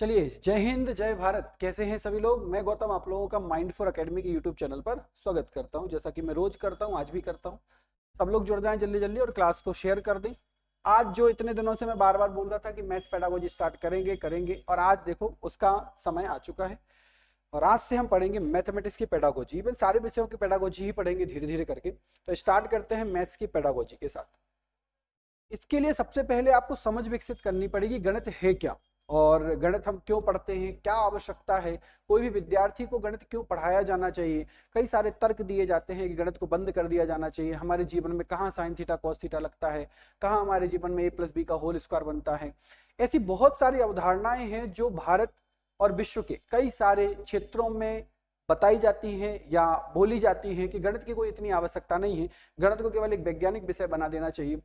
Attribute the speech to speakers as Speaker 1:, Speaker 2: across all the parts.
Speaker 1: चलिए, जय हिंद, जय भारत। कैसे हैं सभी लोग? मैं गौतम, आप लोगों का माइंड फॉर अकेडमी के यूट्यूब चैनल पर स्वागत करता हूँ। जैसा कि मैं रोज करता हूँ, आज भी करता हूँ। सब लोग जुड़ जाएँ जल्दी जल्दी और क्लास को शेयर कर दें। आज जो इतने दिनों से मैं बार बार बोल रहा था कि मैथ्स पैडागोजी स्टार्ट करेंगे करेंगे, और आज देखो, उसका समय आ चुका है। और आज से हम पढ़ेंगे मैथमेटिक्स की पेडागोजी इवन सारे विषयों की पेडागोजी ही पढ़ेंगे धीरे धीरे करके। तो स्टार्ट करते हैं मैथ्स की पेडागोजी के साथ। इसके लिए सबसे पहले आपको समझ विकसित करनी पड़ेगी, गणित है क्या? और गणित हम क्यों पढ़ते हैं, क्या आवश्यकता है, कोई भी विद्यार्थी को गणित क्यों पढ़ाया जाना चाहिए? कई सारे तर्क दिए जाते हैं कि गणित को बंद कर दिया जाना चाहिए। हमारे जीवन में कहाँ साइन थीटा कॉस थीटा लगता है? कहाँ हमारे जीवन में ए प्लस बी का होल स्क्वायर बनता है? ऐसी बहुत सारी अवधारणाएँ हैं जो भारत और विश्व के कई सारे क्षेत्रों में बताई जाती हैं या बोली जाती हैं कि गणित की कोई इतनी आवश्यकता नहीं है। गणित को केवल एक वैज्ञानिक विषय बना देना चाहिए।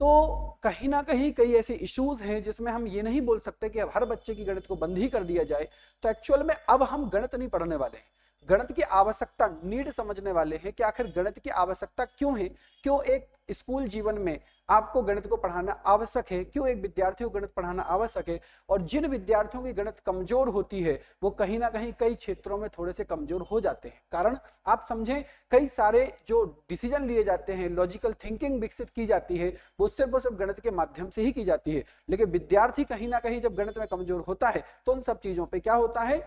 Speaker 1: तो कहीं ना कहीं कई ऐसे इश्यूज़ हैं जिसमें हम ये नहीं बोल सकते कि अब हर बच्चे की गणित को बंद ही कर दिया जाए। तो एक्चुअल में अब हम गणित नहीं पढ़ने वाले हैं। गणित की आवश्यकता नीड समझने वाले हैं कि आखिर गणित की आवश्यकता क्यों है? क्यों एक स्कूल जीवन में आपको गणित को पढ़ाना आवश्यक है, क्यों एक विद्यार्थी को गणित पढ़ाना आवश्यक है? और जिन विद्यार्थियों की गणित कमज़ोर होती है, वो कहीं ना कहीं कई क्षेत्रों में थोड़े से कमज़ोर हो जाते हैं। कारण, आप समझें, कई सारे जो डिसीज़न लिए जाते हैं लॉजिकल थिंकिंग विकसित की जाती है, वो सिर्फ़ और सिर्फ़ गणित के माध्यम से ही की जाती है। लेकिन विद्यार्थी कहीं ना कहीं जब गणित में कमज़ोर होता है तो उन सब चीज़ों पर क्या होता है?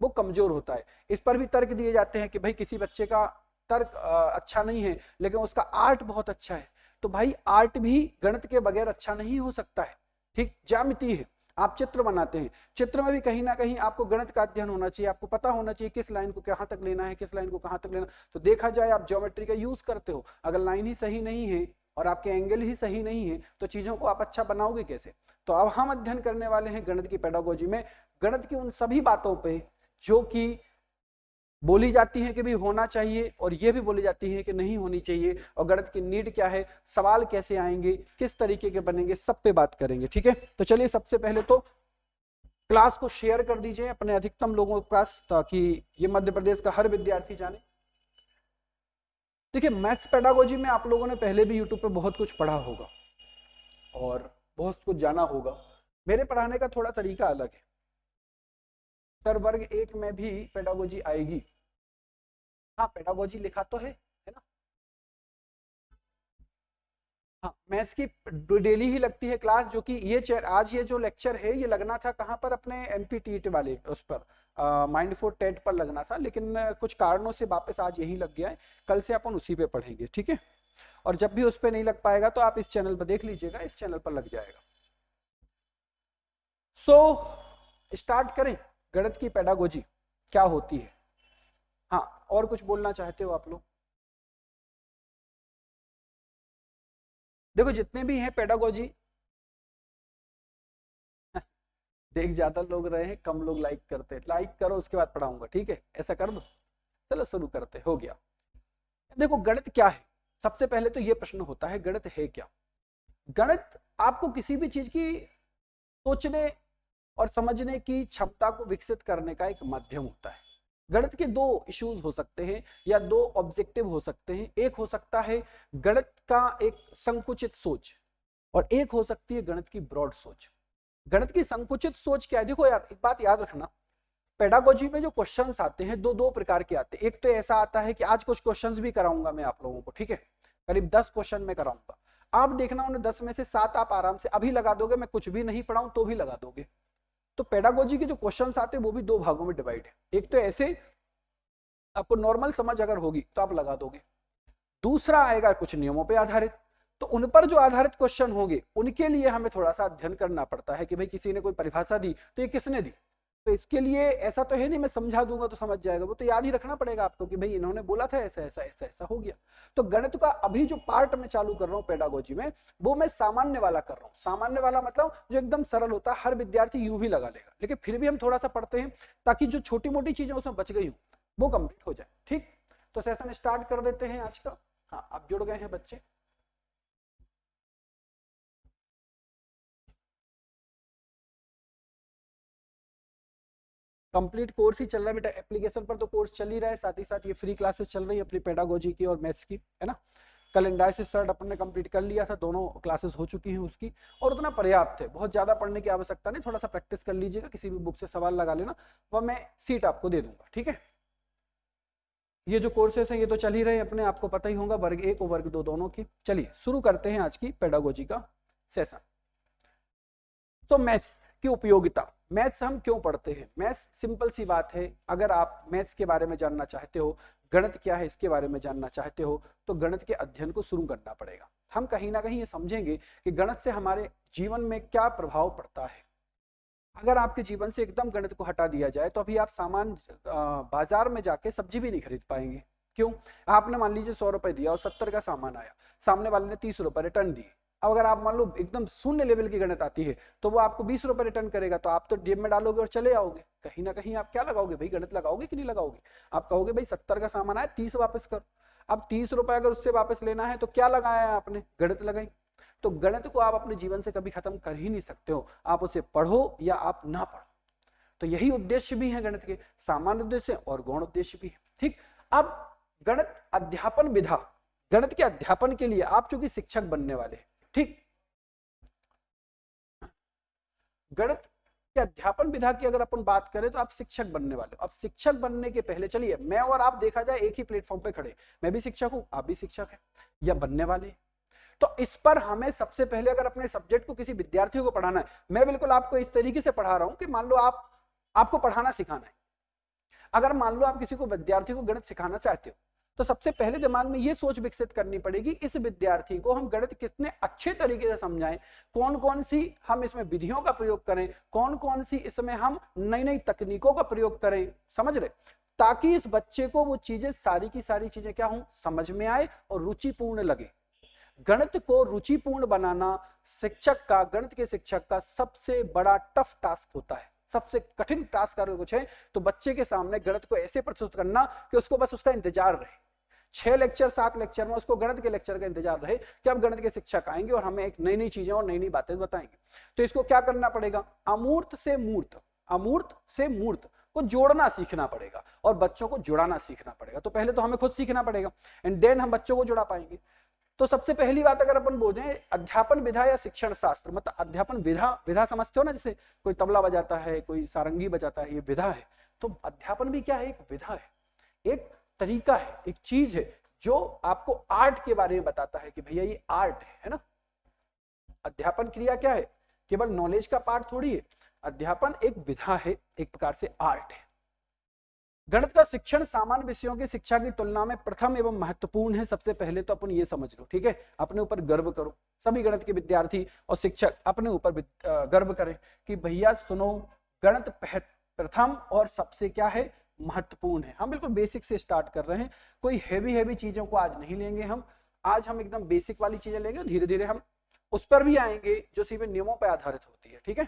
Speaker 1: वो कमज़ोर होता है। इस पर भी तर्क दिए जाते हैं कि भाई किसी बच्चे का तर्क अच्छा नहीं है, लेकिन उसका आर्ट बहुत अच्छा है। तो भाई आर्ट भी गणित के बगैर अच्छा नहीं हो सकता है। ठीक जामिति है। आप चित्र बनाते हैं। चित्र में भी कहीं ना कहीं आपको गणित का अध्ययन होना चाहिए, आपको पता होना चाहिए किस लाइन को कहाँ तक लेना है, किस लाइन को कहाँ तक लेना तो देखा जाए आप ज्योमेट्री का यूज़ करते हो, अगर लाइन ही सही नहीं है और आपके एंगल ही सही नहीं है तो चीज़ों को आप अच्छा बनाओगे कैसे? तो अब हम अध्ययन करने वाले हैं गणित की पेडागोजी में। गणित की उन सभी बातों पर जो कि बोली जाती है कि भी होना चाहिए और ये भी बोली जाती है कि नहीं होनी चाहिए और गणित की नीड क्या है, सवाल कैसे आएँगे, किस तरीके के बनेंगे, सब पे बात करेंगे, ठीक है? तो चलिए सबसे पहले तो क्लास को शेयर कर दीजिए अपने अधिकतम लोगों के पास ताकि ये मध्य प्रदेश का हर विद्यार्थी जाने। देखिए, मैथ्स पेडागोजी में आप लोगों ने पहले भी यूट्यूब पर बहुत कुछ पढ़ा होगा और बहुत कुछ जाना होगा। मेरे पढ़ाने का थोड़ा तरीका अलग है। सर, वर्ग एक में भी पेडागोजी आएगी। हाँ पेडागोजी लिखा तो है है ना? हाँ मैथ्स की डेली ही लगती है क्लास जो कि ये चेयर आज ये जो लेक्चर है ये लगना था कहाँ पर अपने एम पी वाले उस पर? माइंड फोर टेट पर लगना था लेकिन कुछ कारणों से वापस आज यही लग गया है। कल से अपन उसी पे पढ़ेंगे ठीक है? और जब भी उस पर नहीं लग पाएगा तो आप इस चैनल पर देख लीजिएगा इस चैनल पर लग जाएगा। सो so, स्टार्ट करें गणित की पेडागोजी क्या होती है? हाँ और कुछ बोलना चाहते हो आप लोग? देखो, जितने भी हैं पेडागोजी देख ज़्यादा लोग रहे हैं, कम लोग लाइक करते हैं। लाइक करो, उसके बाद पढ़ाऊँगा, ठीक है? ऐसा कर दो। चलो, शुरू करते हो गया। देखो, गणित क्या है? सबसे पहले तो ये प्रश्न होता है, गणित है क्या? गणित आपको किसी भी चीज़ की सोचने और समझने की क्षमता को विकसित करने का एक माध्यम होता है। गणित के दो इश्यूज़ हो सकते हैं या दो ऑब्जेक्टिव हो सकते हैं। एक हो सकता है गणित का एक संकुचित सोच और एक हो सकती है गणित की ब्रॉड सोच। गणित की संकुचित सोच क्या है? देखो यार, एक बात याद रखना। पेडागोजी में जो क्वेश्चंस आते हैं दो दो प्रकार के आते हैं। एक तो ऐसा आता है कि आज कुछ क्वेश्चंस भी कराऊँगा मैं आप लोगों को, ठीक है? करीब दस क्वेश्चन में कराऊँगा। आप देखना उन्हें दस में से सात आप आराम से अभी लगा दोगे, मैं कुछ भी नहीं पढ़ाऊं तो भी लगा दोगे। तो पेडागोजी के जो क्वेश्चन आते हैं, वो भी दो भागों में डिवाइड है। एक तो ऐसे, आपको नॉर्मल समझ अगर होगी तो आप लगा दोगे। दूसरा आएगा कुछ नियमों पर आधारित। तो उन पर जो आधारित क्वेश्चन होंगे, उनके लिए हमें थोड़ा सा अध्ययन करना पड़ता है कि भाई किसी ने कोई परिभाषा दी तो ये किसने दी? तो इसके लिए ऐसा तो है नहीं, मैं समझा दूँगा तो समझ जाएगा। वो तो याद ही रखना पड़ेगा आपको कि भाई इन्होंने बोला था ऐसा ऐसा ऐसा ऐसा हो गया। तो गणित का अभी जो पार्ट मैं चालू कर रहा हूँ पेडागोजी में, वो मैं सामान्य वाला कर रहा हूँ। सामान्य वाला मतलब जो एकदम सरल होता है, हर विद्यार्थी यू भी लगा लेगा। लेकिन फिर भी हम थोड़ा सा पढ़ते हैं ताकि जो छोटी मोटी चीज़ें उसमें बच गई हूँ, वो कंप्लीट हो जाए। ठीक? तो सेशन स्टार्ट कर देते हैं आज का। हाँ आप जुड़ गए हैं बच्चे। कंप्लीट कोर्स ही चल रहा है। बेटा एप्लीकेशन पर तो कोर्स चल ही रहा है। साथ ही साथ ये फ्री क्लासेस चल रही है अपनी पेडागोजी की और मैथ्स की, है ना? कल इंडाइसिस सर्ट अपन ने कंप्लीट कर लिया था। दोनों क्लासेस हो चुकी हैं उसकी। और उतना पर्याप्त है। बहुत ज़्यादा पढ़ने की आवश्यकता नहीं। थोड़ा सा प्रैक्टिस कर लीजिएगा। किसी भी बुक से सवाल लगा लेना। वह मैं सीट आपको दे दूँगा। ठीक है? ये जो कोर्सेस हैं, ये तो चल ही रहे हैं अपने। आपको पता ही होगा, वर्ग एक और वर्ग दो दोनों की। चलिए, शुरू करते हैं आज की पेडागोजी का सेशन तो मैथ्स की उपयोगिता। मैथ्स हम क्यों पढ़ते हैं? मैथ्स सिंपल सी बात है। अगर आप मैथ्स के बारे में जानना चाहते हो, गणित क्या है इसके बारे में जानना चाहते हो तो गणित के अध्ययन को शुरू करना पड़ेगा। हम कहीं ना कहीं ये समझेंगे कि गणित से हमारे जीवन में क्या प्रभाव पड़ता है। अगर आपके जीवन से एकदम गणित को हटा दिया जाए तो अभी आप सामान बाज़ार में जाके सब्ज़ी भी नहीं खरीद पाएँगे। क्यों? आपने मान लीजिए सौ रुपए दिया और सत्तर का सामान आया। सामने वाले ने तीस रुपए रिटर्न दिए। अब अगर आप मान लो एकदम शून्य लेवल की गणित आती है तो वो आपको बीस रुपए रिटर्न करेगा तो आप तो जेब में डालोगे और चले आओगे। कहीं ना कहीं आप क्या लगाओगे भाई? गणित लगाओगे कि नहीं लगाओगे? आप कहोगे भाई सत्तर का सामान आया, तीस वापस करो। अब तीस रुपए अगर उससे वापस लेना है तो क्या लगाया आपने? गणित लगाई। तो गणित को आप अपने जीवन से कभी खत्म कर ही नहीं सकते हो। आप उसे पढ़ो या आप ना पढ़ो। तो यही उद्देश्य भी है गणित के। सामान्य उद्देश्य और गौण उद्देश्य भी है। ठीक? अब गणित अध्यापन विधा। गणित के अध्यापन के लिए आप चूँकि शिक्षक बनने वाले हैं ठीक। गणित के अध्यापन विधा की अगर अपन बात करें तो आप शिक्षक बनने वाले अब शिक्षक बनने के पहले चलिए, मैं और आप देखा जाए एक ही प्लेटफॉर्म पे खड़े। मैं भी शिक्षक हूँ, आप भी शिक्षक है, या बनने वाले तो इस पर हमें सबसे पहले अगर अपने सब्जेक्ट को किसी विद्यार्थी को पढ़ाना है, मैं बिल्कुल आपको इस तरीके से पढ़ा रहा हूँ कि मान लो आप, आपको पढ़ाना सिखाना है। अगर मान लो आप किसी को विद्यार्थी को गणित सिखाना चाहते हो तो सबसे पहले दिमाग में ये सोच विकसित करनी पड़ेगी, इस विद्यार्थी को हम गणित कितने अच्छे तरीके से समझाएँ कौन कौन सी हम इसमें विधियों का प्रयोग करें कौन कौन सी इसमें हम नई नई तकनीकों का प्रयोग करें, समझ रहे? ताकि इस बच्चे को वो चीज़ें, सारी की सारी चीज़ें क्या हो, समझ में आए और रुचिपूर्ण लगे। गणित को रुचिपूर्ण बनाना शिक्षक का, गणित के शिक्षक का सबसे बड़ा टफ टास्क होता है। सबसे कठिन टास्क अगर कुछ है तो बच्चे के सामने गणित को ऐसे प्रस्तुत करना कि उसको बस उसका इंतज़ार रहे। छह लेक्चर सात लेक्चर में उसको गणित के लेक्चर का इंतज़ार रहे कि अब गणित के शिक्षक आएँगे और हमें एक नई नई चीज़ें और नई नई बातें बताएँगे। तो इसको क्या करना पड़ेगा? अमूर्त से मूर्त, अमूर्त से मूर्त को जोड़ना सीखना पड़ेगा और बच्चों को जुड़ाना सीखना पड़ेगा। तो पहले तो हमें खुद सीखना पड़ेगा एंड देन हम बच्चों को जुड़ा पाएँगे। तो सबसे पहली बात अगर अपन बोले अध्यापन विधा या शिक्षण शास्त्र मतलब अध्यापन विधा विधा समझते हो ना, जैसे कोई तबला बजाता है, कोई सारंगी बजाता है, ये विधा है तो अध्यापन भी क्या है? एक विधा है, एक तरीका है, एक चीज़ है, जो आपको आर्ट के बारे में बताता है कि भैया ये आर्ट है ना? अध्यापन क्रिया क्या है? केवल नॉलेज का पार्ट थोड़ी है, अध्यापन एक विधा है, एक प्रकार से आर्ट है। गणित का शिक्षण सामान्य विषयों की शिक्षा की तुलना में प्रथम एवं महत्वपूर्ण है। सबसे पहले तो अपन ये समझ लो, ठीक है? अपने ऊपर गर्व करो। सभी गणित के विद्यार्थी और शिक्षक अपने ऊपर गर्व करें कि भैया सुनो, गणित प्रथम और सबसे क्या है? महत्वपूर्ण है। हम बिल्कुल बेसिक से स्टार्ट कर रहे हैं। कोई हैवी हैवी चीज़ों को आज नहीं लेंगे हम। आज हम एकदम बेसिक वाली चीज़ें लेंगे धीरे धीरे हम उस पर भी आएँगे जो सीधे नियमों पर आधारित होती है, ठीक है?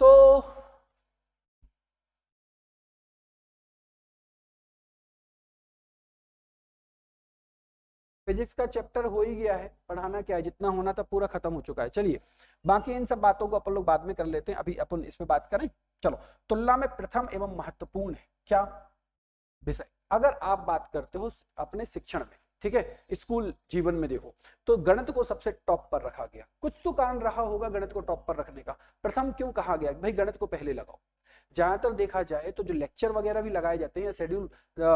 Speaker 1: तो फिजिक्स का चैप्टर हो ही गया है, पढ़ाना क्या है? जितना होना था पूरा खत्म हो चुका है। चलिए, बाकी इन सब बातों को अपन लोग बाद में कर लेते हैं। अभी अपन इस पे बात करें। चलो, तुलना में प्रथम एवं महत्वपूर्ण है। क्या? विषय। अगर आप बात करते हो अपने शिक्षण में, ठीक है? स्कूल जीवन में देखो तो गणित को सबसे टॉप पर रखा गया। कुछ तो कारण रहा होगा गणित को टॉप पर रखने का। प्रथम क्यों कहा गया? भाई गणित को पहले लगाओ। ज़्यादातर देखा जाए तो जो लेक्चर वगैरह भी लगाए जाते हैं या शेड्यूल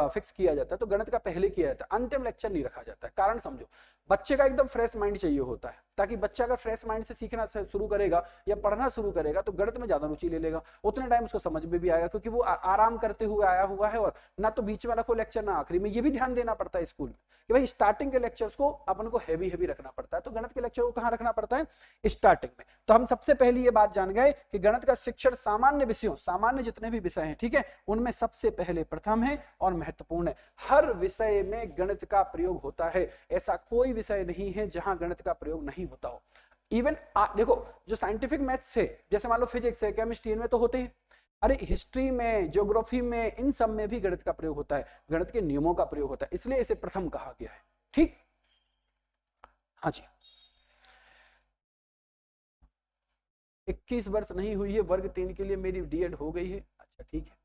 Speaker 1: फिक्स किया जाता है तो गणित का पहले किया जाता है, अंतिम लेक्चर नहीं रखा जाता है। कारण समझो बच्चे का एकदम फ्रेश माइंड चाहिए होता है, ताकि बच्चा अगर फ्रेश माइंड से सीखना शुरू करेगा या पढ़ना शुरू करेगा तो गणित में ज़्यादा रुचि ले लेगा। उतने टाइम उसको समझ में भी आएगा, क्योंकि वो आराम करते हुए आया हुआ है और ना तो बीच में रखो लेक्चर ना आखिरी में, ये भी ध्यान देना पड़ता है स्कूल में कि भाई स्टार्टिंग के लेक्चर्स को अपन को हैवी हैवी रखना पड़ता है। तो गणित के लेक्चर को कहाँ रखना पड़ता है? स्टार्टिंग में। तो हम सबसे पहले ये बात जान गए कि गणित का शिक्षण सामान्य विषयों, सामान्य जितने भी विषय हैं, ठीक है, उनमें सबसे पहले प्रथम है और महत्वपूर्ण है। हर विषय में गणित का प्रयोग होता है, ऐसा कोई विषय नहीं है जहाँ गणित का प्रयोग नहीं होता हो। इवन देखो, जो साइंटिफिक मैथ्स है, जैसे मान लो फिजिक्स है केमिस्ट्री में तो होते हैं। अरे हिस्ट्री में ज्योग्राफी में, इन सब में भी गणित का प्रयोग होता है। गणित के नियमों का प्रयोग होता है, इसलिए इसे प्रथम कहा गया है। ठीक? हाँ जी। इक्कीस वर्ष नहीं हुई है, वर्ग तीन के लिए मेरी डीएड हो गई है। अच्छा ठीक है।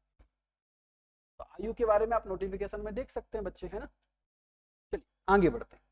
Speaker 1: तो आयु के बारे में आप नोटिफिकेशन में देख सकते हैं, बच्चे, है ना? चलिए, आगे बढ़ते हैं।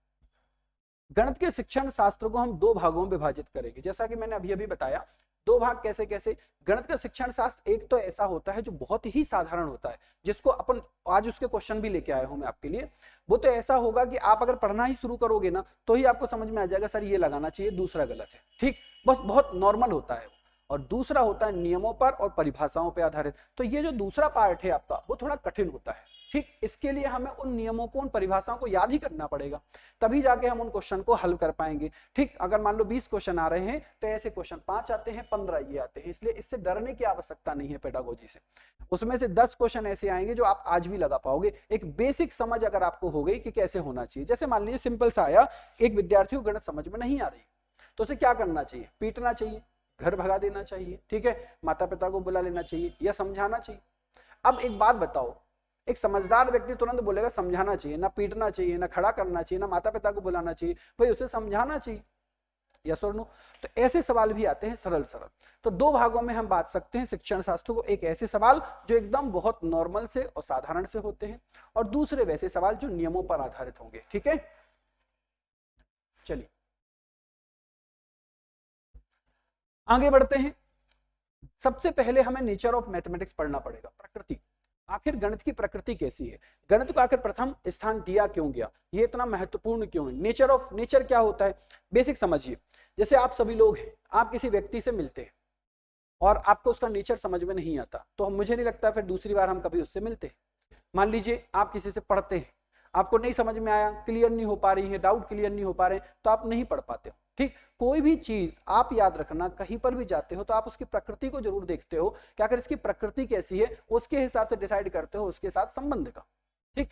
Speaker 1: गणित के शिक्षण शास्त्र को हम दो भागों में विभाजित करेंगे। जैसा कि मैंने अभी अभी बताया, दो भाग कैसे कैसे गणित का शिक्षण शास्त्र एक तो ऐसा होता है जो बहुत ही साधारण होता है, जिसको अपन आज उसके क्वेश्चन भी लेके आया हूँ मैं आपके लिए। वो तो ऐसा होगा कि आप अगर पढ़ना ही शुरू करोगे ना तो ही आपको समझ में आ जाएगा, सर, ये लगाना चाहिए, दूसरा गलत है। ठीक? बस बहुत नॉर्मल होता है और दूसरा होता है नियमों पर और परिभाषाओं पर आधारित। तो ये जो दूसरा पार्ट है आपका, वो थोड़ा कठिन होता है। ठीक, इसके लिए हमें उन नियमों को, उन परिभाषाओं को याद ही करना पड़ेगा। तभी जाके हम उन क्वेश्चन को हल कर पाएँगे। ठीक, अगर मान लो 20 क्वेश्चन आ रहे हैं तो ऐसे क्वेश्चन पाँच आते हैं, पंद्रह ये आते हैं, इसलिए इससे डरने की आवश्यकता नहीं है पेडागोजी से। उसमें से दस क्वेश्चन ऐसे आएँगे जो आप आज भी लगा पाओगे। एक बेसिक समझ अगर आपको हो गई कि कैसे होना चाहिए, जैसे मान लीजिए सिंपल सा आया, एक विद्यार्थी को गणित समझ में नहीं आ रही। तो उसे क्या करना चाहिए? पीटना चाहिए, घर भगा देना चाहिए, ठीक है? माता पिता को बुला लेना चाहिए या समझाना चाहिए। अब एक बात बताओ एक समझदार व्यक्ति तुरंत बोलेगा, समझाना चाहिए, ना पीटना चाहिए, ना खड़ा करना चाहिए, ना माता पिता को बुलाना चाहिए, भाई उसे समझाना चाहिए। यस और नो? तो ऐसे सवाल भी आते हैं सरल सरल तो दो भागों में हम बात सकते हैं शिक्षण शास्त्र को। एक ऐसे सवाल जो एकदम बहुत नॉर्मल से और साधारण से होते हैं और दूसरे वैसे सवाल जो नियमों पर आधारित होंगे। ठीक है? चलिए। आगे बढ़ते हैं। सबसे पहले हमें नेचर ऑफ़ मैथमेटिक्स पढ़ना पड़ेगा, प्रकृति। आखिर गणित की प्रकृति कैसी है? गणित को आखिर प्रथम स्थान दिया क्यों गया? ये इतना महत्वपूर्ण क्यों है? नेचर ऑफ़ नेचर क्या होता है? बेसिक समझिए। जैसे आप सभी लोग हैं, आप किसी व्यक्ति से मिलते हैं और आपको उसका नेचर समझ में नहीं आता तो मुझे नहीं लगता फिर दूसरी बार हम कभी उससे मिलते हैं। मान लीजिए आप किसी से पढ़ते हैं, आपको नहीं समझ में आया क्लियर नहीं हो पा रही है डाउट क्लियर नहीं हो पा रहे तो आप नहीं पढ़ पाते हो। ठीक? कोई भी चीज़ आप याद रखना, कहीं पर भी जाते हो तो आप उसकी प्रकृति को ज़रूर देखते हो क्या अगर इसकी प्रकृति कैसी है, उसके हिसाब से डिसाइड करते हो उसके साथ संबंध का। ठीक?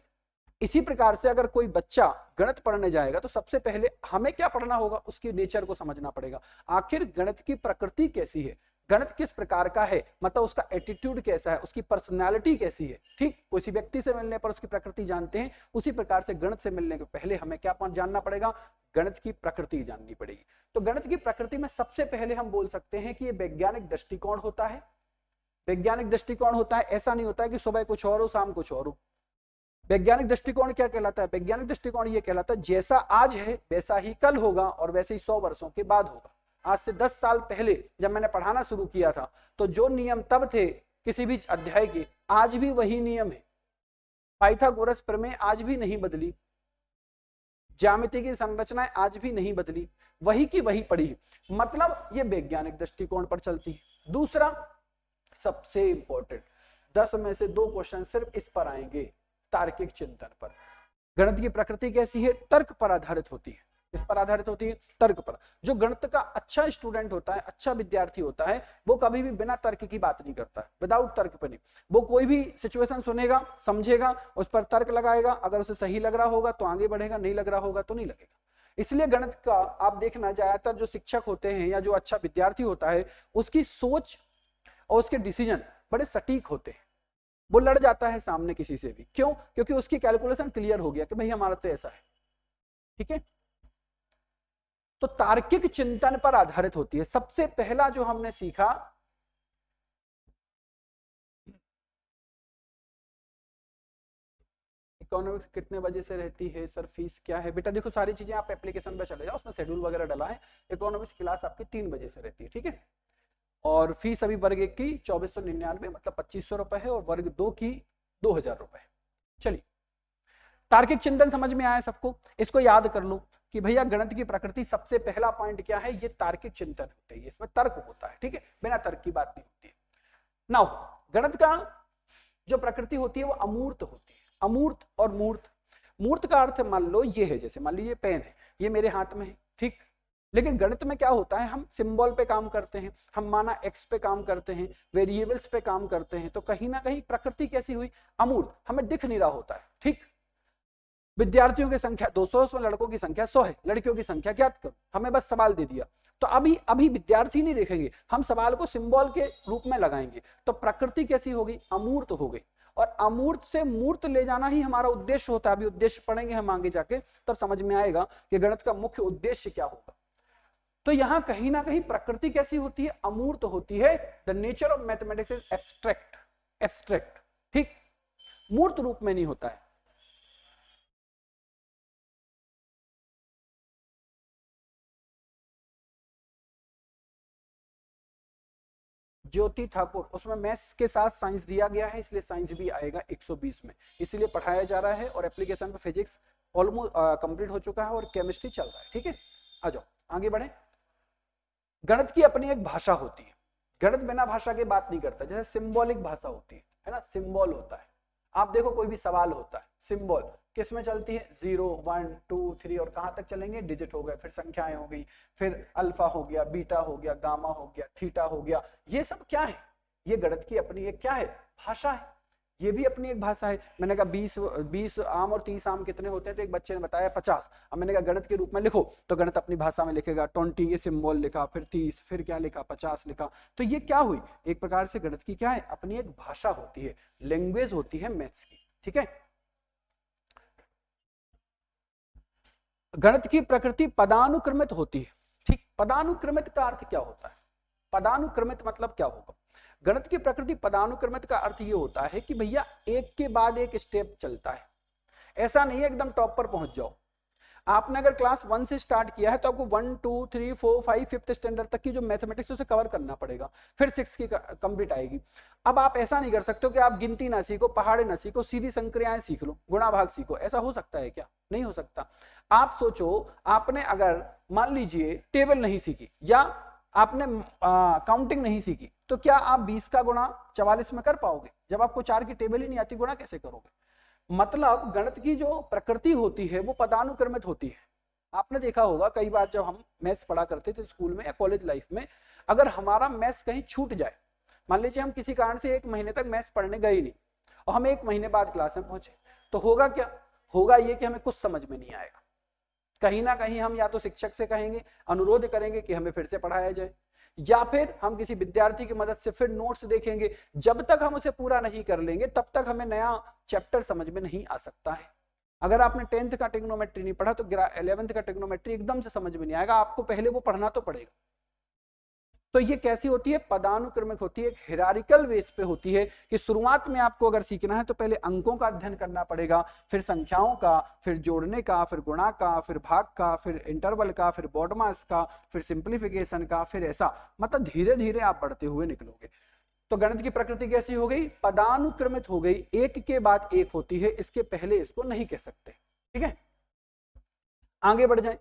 Speaker 1: इसी प्रकार से अगर कोई बच्चा गणित पढ़ने जाएगा तो सबसे पहले हमें क्या पढ़ना होगा? उसकी नेचर को समझना पड़ेगा। आखिर गणित की प्रकृति कैसी है? गणित किस प्रकार का है? मतलब उसका एटीट्यूड कैसा है? उसकी पर्सनैलिटी कैसी है? ठीक? किसी व्यक्ति से मिलने पर उसकी प्रकृति जानते हैं, उसी प्रकार से गणित से मिलने के पहले हमें क्या जानना पड़ेगा? गणित की प्रकृति जाननी पड़ेगी। तो गणित की प्रकृति में सबसे पहले हम बोल सकते हैं कि ये वैज्ञानिक दृष्टिकोण होता है। वैज्ञानिक दृष्टिकोण होता है, ऐसा नहीं होता है कि सुबह कुछ और हो, शाम कुछ और हो। वैज्ञानिक दृष्टिकोण क्या कहलाता है? वैज्ञानिक दृष्टिकोण ये कहलाता है, जैसा आज है, वैसा ही कल होगा और वैसे ही सौ वर्षों के बाद होगा। आज से दस साल पहले जब मैंने पढ़ाना शुरू किया था तो जो नियम तब थे किसी भी अध्याय के, आज भी वही नियम है। पाइथागोरस प्रमेय आज भी नहीं बदली। ज्यामिति की संरचनाएँ आज भी नहीं बदली। वही की वही पड़ी मतलब ये वैज्ञानिक दृष्टिकोण पर चलती है। दूसरा, सबसे इंपॉर्टेंट दस में से दो क्वेश्चन सिर्फ़ इस पर आएँगे, तार्किक चिंतन पर। गणित की प्रकृति कैसी है? तर्क पर आधारित होती है। किस पर आधारित होती है तर्क पर। जो गणित का अच्छा स्टूडेंट होता है अच्छा विद्यार्थी होता है, वो कभी भी बिना तर्क की बात नहीं करता विदाउट तर्क पर नहीं। वो कोई भी सिचुएशन सुनेगा, समझेगा, उस पर तर्क लगाएगा, अगर उसे सही लग रहा होगा तो आगे बढ़ेगा, नहीं लग रहा होगा तो नहीं लगेगा। इसलिए गणित का आप देखना, ज़्यादातर जो शिक्षक होते हैं या जो अच्छा विद्यार्थी होता है, उसकी सोच और उसके डिसीज़न बड़े सटीक होते हैं। वो लड़ जाता है सामने किसी से भी। क्यों? क्योंकि उसकी कैलकुलेशन क्लियर हो गया कि भाई हमारा तो ऐसा है। ठीक है? तो तार्किक चिंतन पर आधारित होती है। सबसे पहला जो हमने सीखा इकोनॉमिक्स कितने बजे से रहती है, सर फ़ीस क्या है? बेटा देखो, सारी चीज़ें आप एप्लीकेशन पे चले जाओ, उसमें शेड्यूल वगैरह डला है इकोनॉमिक्स क्लास आपकी तीन बजे से रहती है, ठीक है? और फ़ीस अभी वर्ग एक की, चौबीस सौ निन्यानवे मतलब पच्चीस सौ रुपए है और वर्ग दो की, दो हज़ार रुपए चलिए। तार्किक चिंतन समझ में आया सबको? इसको याद कर लो कि भैया गणित की प्रकृति सबसे पहला पॉइंट क्या है? ये तार्किक चिंतन होते हैं इसमें तर्क होता है, ठीक है? बिना तर्क की बात नहीं होती है। नाउ गणित का जो प्रकृति होती है, वो अमूर्त होती है। अमूर्त और मूर्त। मूर्त का अर्थ मान लो ये है, जैसे मान लीजिए पेन है, ये मेरे हाथ में है, ठीक? लेकिन गणित में क्या होता है? हम सिंबल पे काम करते हैं, हम माना एक्स पे काम करते हैं वेरिएबल्स पे काम करते हैं तो कहीं ना कहीं प्रकृति कैसी हुई? अमूर्त, हमें दिख नहीं रहा होता है, ठीक? विद्यार्थियों की संख्या 200 उसमें लड़कों की संख्या 100 है। लड़कियों की संख्या ज्ञात करो? हमें बस सवाल दे दिया। तो अभी अभी विद्यार्थी नहीं देखेंगे। हम सवाल को सिंबल के रूप में लगाएँगे। तो प्रकृति कैसी होगी? अमूर्त हो गई। और अमूर्त से मूर्त ले जाना ही हमारा उद्देश्य होता है। अभी उद्देश्य पढ़ेंगे हम आगे जाके, तब समझ में आएगा कि गणित का मुख्य उद्देश्य क्या होगा। तो यहाँ कहीं ना कहीं प्रकृति कैसी होती है? अमूर्त होती है। The nature of mathematics is abstract abstract ठीक? मूर्त रूप में नहीं होता है। ज्योति ठाकुर, उसमें मैथ्स के साथ साइंस दिया गया है, इसलिए साइंस भी आएगा 120 में। इसीलिए पढ़ाया जा रहा है और एप्लीकेशन पे फिजिक्स ऑलमोस्ट कंप्लीट हो चुका है और केमिस्ट्री चल रहा है, ठीक है? आ जाओ, आगे बढ़े। गणित की अपनी एक भाषा होती है। गणित बिना भाषा के बात नहीं करता, जैसे सिंबॉलिक भाषा होती है है ना? सिंबल होता है। आप देखो कोई भी सवाल होता है, सिंबल। किसमें चलती है? ज़ीरो, वन, टू, थ्री, और कहाँ तक चलेंगे? डिजिट हो गए, फिर संख्याएँ हो गई, फिर अल्फ़ा हो गया, बीटा हो गया, गामा हो गया, थीटा हो गया। ये सब क्या है? ये गणित की अपनी एक क्या है? भाषा है। ये भी अपनी एक भाषा है। मैंने कहा बीस बीस आम और तीस आम कितने होते हैं? तो एक बच्चे ने बताया पचास। अब मैंने कहा गणित के रूप में लिखो तो गणित अपनी भाषा में लिखेगा, ट्वेंटी, ये सिम्बॉल लिखा, फिर तीस, फिर क्या लिखा? पचास लिखा। तो ये क्या हुई? एक प्रकार से गणित की क्या है? अपनी एक भाषा होती है। लैंग्वेज होती है मैथ्स की। ठीक है? गणित की प्रकृति पदानुक्रमित होती है। ठीक, पदानुक्रमित का अर्थ क्या होता है? पदानुक्रमित मतलब क्या होगा? गणित की प्रकृति पदानुक्रमित का अर्थ ये होता है कि भैया एक के बाद एक स्टेप चलता है। ऐसा नहीं एकदम टॉप पर पहुँच जाओ। आपने अगर क्लास वन से स्टार्ट किया है तो आपको one two three four five fifth standard तक की जो मैथमेटिक्स उसे कवर करना पड़ेगा। फिर सिक्स की कंप्लीट आएगी। अब आप ऐसा नहीं कर सकते कि आप गिनती ना सीखो, पहाड़े ना सीखो, सीधी संक्रियाएँ सीख लो, गुणा भाग सीखो। ऐसा हो सकता है क्या? नहीं हो सकता। आप सोचो, आपने अगर मान लीजिए टेबल नहीं सीखी, या आपने काउंटिंग नहीं सीखी तो क्या आप 20 का गुणा 44 में कर पाओगे? जब आपको चार की टेबल ही नहीं आती, गुणा कैसे करोगे? मतलब गणित की जो प्रकृति होती है, वो पदानुक्रमित होती है। आपने देखा होगा, कई बार जब हम मैथ्स पढ़ा करते थे स्कूल में या कॉलेज लाइफ में, अगर हमारा मैथ्स कहीं छूट जाए, मान लीजिए हम किसी कारण से एक महीने तक मैथ्स पढ़ने गए नहीं, और हम एक महीने बाद क्लास में पहुँचे तो होगा क्या? होगा ये कि हमें कुछ समझ में नहीं आएगा। कहीं ना कहीं हम या तो शिक्षक से कहेंगे, अनुरोध करेंगे कि हमें फिर से पढ़ाया जाए। या फिर हम किसी विद्यार्थी की मदद से फिर नोट्स देखेंगे। जब तक हम उसे पूरा नहीं कर लेंगे, तब तक हमें नया चैप्टर समझ में नहीं आ सकता है। अगर आपने टेंथ का टेक्नोमेट्री नहीं पढ़ा तो इलेवंथ का टेक्नोमेट्री एकदम से समझ में नहीं आएगा। आपको पहले वो पढ़ना तो पड़ेगा। तो ये कैसी होती है? पदानुक्रमिक होती है हिरारिकल बेस पे होती है कि शुरुआत में आपको अगर सीखना है तो पहले अंकों का अध्ययन करना पड़ेगा, फिर संख्याओं का, फिर जोड़ने का, फिर गुणा का, फिर भाग का, फिर इंटरवल का, फिर बॉडमास का, फिर सिंप्लीफिकेशन का, फिर ऐसा। मतलब धीरे धीरे आप बढ़ते हुए निकलोगे। तो गणित की प्रकृति कैसी हो गई? पदानुक्रमित हो गई। एक के बाद एक होती है, इसके पहले इसको नहीं कह सकते। ठीक है? आगे बढ़ जाए।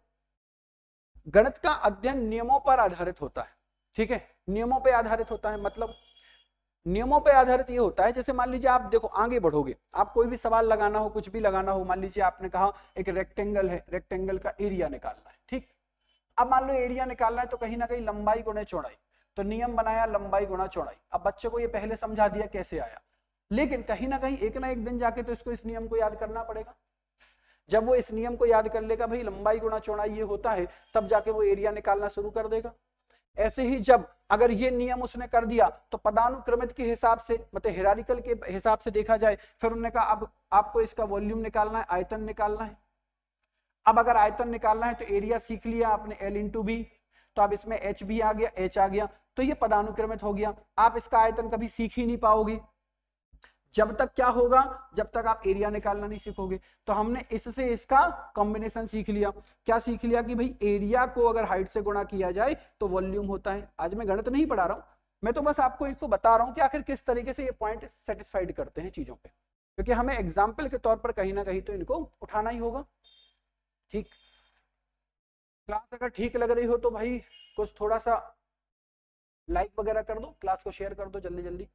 Speaker 1: गणित का अध्ययन नियमों पर आधारित होता है। ठीक है? नियमों पे आधारित होता है मतलब नियमों पे आधारित ये होता है, जैसे मान लीजिए आप देखो, आगे बढ़ोगे, आप कोई भी सवाल लगाना हो, कुछ भी लगाना हो, मान लीजिए आपने कहा एक रेक्टेंगल है रेक्टेंगल का एरिया निकालना है, ठीक? अब मान लो एरिया निकालना है तो कहीं ना कहीं लंबाई गुणे चौड़ाई तो नियम बनाया लंबाई गुणा चौड़ाई। अब बच्चे को ये पहले समझा दिया कैसे आया? लेकिन कहीं ना कहीं एक ना एक दिन जाके तो इसको इस नियम को याद करना पड़ेगा। जब वो इस नियम को याद कर लेगा, भाई लंबाई गुणा चौड़ाई ये होता है, तब जाके वो एरिया निकालना शुरू कर देगा। ऐसे ही जब अगर ये नियम उसने कर दिया तो पदानुक्रमित के हिसाब से मतलब हेरारिकल के हिसाब से देखा जाए, फिर उन्होंने कहा, अब आपको इसका वॉल्यूम निकालना है, आयतन निकालना है। अब अगर आयतन निकालना है तो एरिया सीख लिया आपने एल इंटू बी तो अब इसमें एच भी आ गया एच आ गया तो ये पदानुक्रमित हो गया। आप इसका आयतन कभी सीख ही नहीं पाओगे। जब तक क्या होगा? जब तक आप एरिया निकालना नहीं सीखोगे। तो हमने इससे इसका कॉम्बिनेशन सीख लिया। क्या सीख लिया कि भाई एरिया को अगर हाइट से गुणा किया जाए तो वॉल्यूम होता है। आज मैं गणित नहीं पढ़ा रहा हूँ। मैं तो बस आपको इसको बता रहा हूँ कि आखिर किस तरीके से ये पॉइंट सेटिस्फाइड करते हैं चीज़ों पे। क्योंकि हमें एग्ज़ाम्पल के तौर पर कहीं ना कहीं तो इनको उठाना ही होगा। ठीक। क्लास अगर ठीक लग रही हो तो भाई कुछ थोड़ा सा लाइक वगैरह कर दो। क्लास को शेयर कर दो जल्दी जल्दी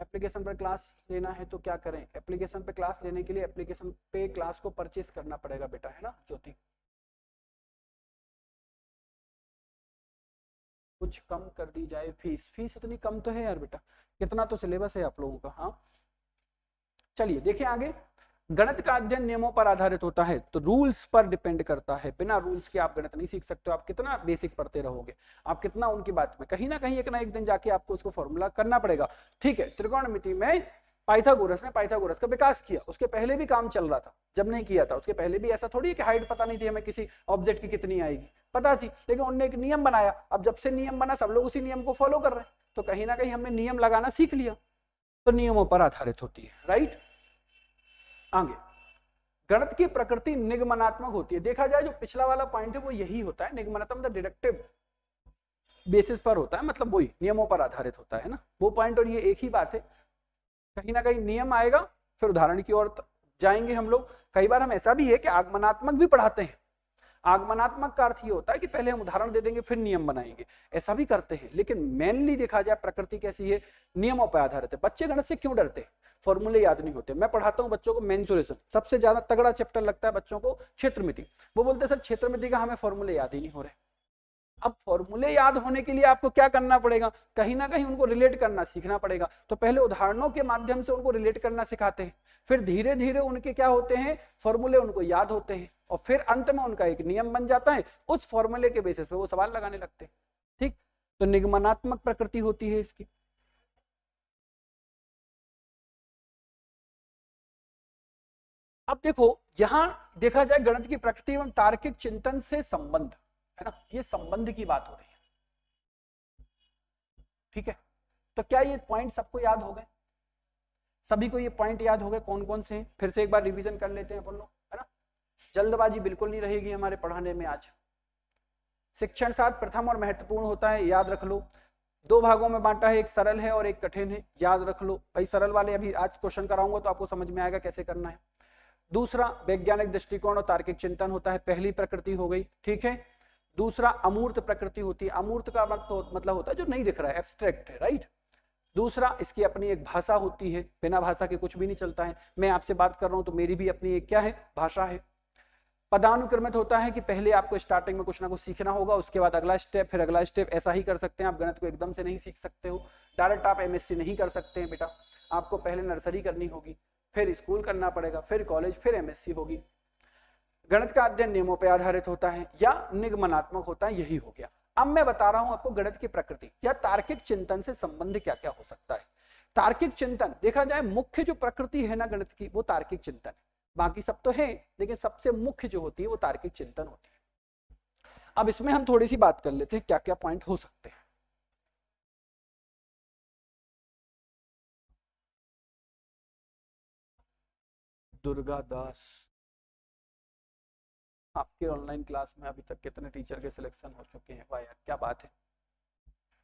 Speaker 1: एप्लीकेशन पर क्लास लेना है तो क्या करें? एप्लीकेशन पे क्लास लेने के लिए एप्लीकेशन पे क्लास को परचेस करना पड़ेगा बेटा, है ना, ज्योति? कुछ कम कर दी जाए फ़ीस। फ़ीस इतनी कम तो है यार बेटा, कितना तो सिलेबस है आप लोगों का हाँ? चलिए, देखिए आगे। गणित का अध्ययन नियमों पर आधारित होता है तो रूल्स पर डिपेंड करता है। बिना रूल्स के आप गणित नहीं सीख सकते आप कितना बेसिक पढ़ते रहोगे, आप कितना उनकी बात में, कहीं ना कहीं एक ना एक दिन जाके आपको उसको फॉर्मूला करना पड़ेगा। ठीक है, त्रिकोणमिति में पाइथागोरस ने पाइथागोरस का विकास किया, उसके पहले भी काम चल रहा था, जब नहीं किया था, उसके पहले भी ऐसा थोड़ी है कि हाइट पता नहीं थी हमें किसी ऑब्जेक्ट की कितनी आएगी, पता थी, लेकिन उन्होंने एक नियम बनाया, अब जब से नियम बना, सब लोग उसी नियम को फॉलो कर रहे हैं तो कहीं ना कहीं हमने नियम लगाना सीख लिया तो नियमों पर आधारित होती है राइट आगे। गणित की प्रकृति निगमनात्मक होती है। देखा जाए, जो पिछला वाला पॉइंट है, वो यही होता है। निगमनात्मक डिडक्टिव बेसिस पर होता है। मतलब वही, नियमों पर आधारित होता है ना। वो पॉइंट और ये एक ही बात है। कहीं ना कहीं नियम आएगा, फिर उदाहरण की ओर जाएँगे हम लोग। कई बार हम ऐसा भी है कि आगमनात्मक भी पढ़ाते हैं। आगमनात्मक का अर्थ ये होता है कि पहले हम उदाहरण दे देंगे, फिर नियम बनाएँगे। ऐसा भी करते हैं, लेकिन मेनली देखा जाए, प्रकृति कैसी है, नियमों पर आधारित है। बच्चे गणित से क्यों डरते हैं? फॉर्मूले याद नहीं होते। मैं पढ़ाता हूँ बच्चों को मेन्सुरेशन सबसे ज़्यादा तगड़ा चैप्टर लगता है बच्चों को क्षेत्रमिति। वो बोलते हैं, सर, क्षेत्रमिति का हमें फॉर्मूले याद ही नहीं हो रहे। अब फॉर्मूले याद होने के लिए आपको क्या करना पड़ेगा? कहीं ना कहीं उनको रिलेट करना सीखना पड़ेगा। तो पहले उदाहरणों के माध्यम से उनको रिलेट करना सिखाते हैं। फिर धीरे धीरे उनके क्या होते हैं? फॉर्मूले उनको याद होते हैं और फिर अंत में उनका एक नियम बन जाता है। उस फॉर्मूले के बेसिस पे वो सवाल लगाने लगते हैं। ठीक? तो निगमनात्मक प्रकृति होती है इसकी। अब देखो, यहाँ देखा जाए गणित की प्रकृति एवं तार्किक चिंतन से संबंध। है ना? ये संबंध की बात हो रही है। ठीक है? तो क्या ये पॉइंट सबको याद हो गए? सभी को ये पॉइंट याद हो गए कौन कौन से? हैं फिर से एक बार रिवीजन कर लेते हैं अपन लोग, है ना? जल्दबाजी बिल्कुल नहीं रहेगी हमारे पढ़ाने में आज। शिक्षण साथ प्रथम और महत्वपूर्ण होता है, याद रख लो। दो भागों में बांटा है, एक सरल है और एक कठिन है, याद रख लो। भाई, सरल वाले अभी आज क्वेश्चन कराऊँगा तो आपको समझ में आएगा कैसे करना है। दूसरा, वैज्ञानिक दृष्टिकोण और तार्किक चिंतन होता है, पहली प्रकृति हो गई, ठीक है? दूसरा अमूर्त प्रकृति होती है। अमूर्त का मतलब होता है जो नहीं दिख रहा है एब्स्ट्रैक्ट है राइट दूसरा, इसकी अपनी एक भाषा होती है, बिना भाषा के कुछ भी नहीं चलता है। मैं आपसे बात कर रहा हूँ तो मेरी भी अपनी एक क्या है? भाषा है। पदानुक्रमित होता है कि पहले आपको स्टार्टिंग में कुछ ना कुछ सीखना होगा, उसके बाद अगला स्टेप फिर अगला स्टेप ऐसा ही कर सकते हैं। आप गणित को एकदम से नहीं सीख सकते हो। डायरेक्ट आप एमएससी नहीं कर सकते हैं बेटा। आपको पहले नर्सरी करनी होगी, फिर स्कूल करना पड़ेगा, फिर कॉलेज फिर एमएससी होगी। गणित का अध्ययन नियमों पर आधारित होता है या निगमनात्मक होता है, यही हो गया। अब मैं बता रहा हूँ आपको गणित की प्रकृति या तार्किक चिंतन से संबंध क्या क्या हो सकता है। तार्किक चिंतन, देखा जाए मुख्य जो प्रकृति है ना गणित की, वो तार्किक चिंतन है। बाकी सब तो है, लेकिन सबसे मुख्य जो होती है, वो तार्किक चिंतन होती है। अब इसमें हम थोड़ी सी बात कर लेते हैं क्या क्या पॉइंट हो सकते हैं। दुर्गा दास। आपके ऑनलाइन क्लास में अभी तक कितने टीचर के सिलेक्शन हो चुके हैं? वाह यार, क्या बात है।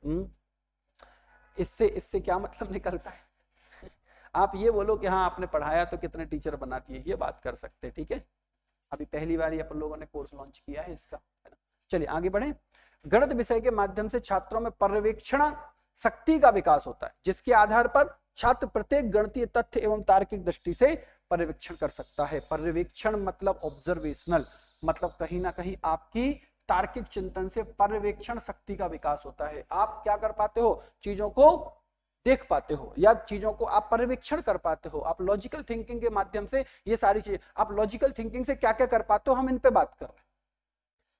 Speaker 1: हम्म? इससे इससे क्या मतलब निकलता है? आप ये बोलो कि हाँ आपने पढ़ाया तो कितने टीचर बना दिए, ये बात कर सकते हैं, ठीक है? अभी पहली बार अपन लोगों ने कोर्स लॉन्च किया है इसका, है चलिए, आगे बढ़े। गणित विषय के माध्यम से छात्रों में पर्यवेक्षण शक्ति का विकास होता है, जिसके आधार पर छात्र प्रत्येक गणितीय तथ्य एवं तार्किक दृष्टि से पर्यवेक्षण कर सकता है। पर्यवेक्षण मतलब ऑब्जर्वेशनल मतलब कहीं ना कहीं आपकी तार्किक चिंतन से पर्यवेक्षण शक्ति का विकास होता है। आप क्या कर पाते हो? चीज़ों को देख पाते हो या चीज़ों को आप पर्यवेक्षण कर पाते हो। आप लॉजिकल थिंकिंग के माध्यम से ये सारी चीज़ें, आप लॉजिकल थिंकिंग से क्या क्या कर पाते हो हम इन पे बात कर रहे हैं।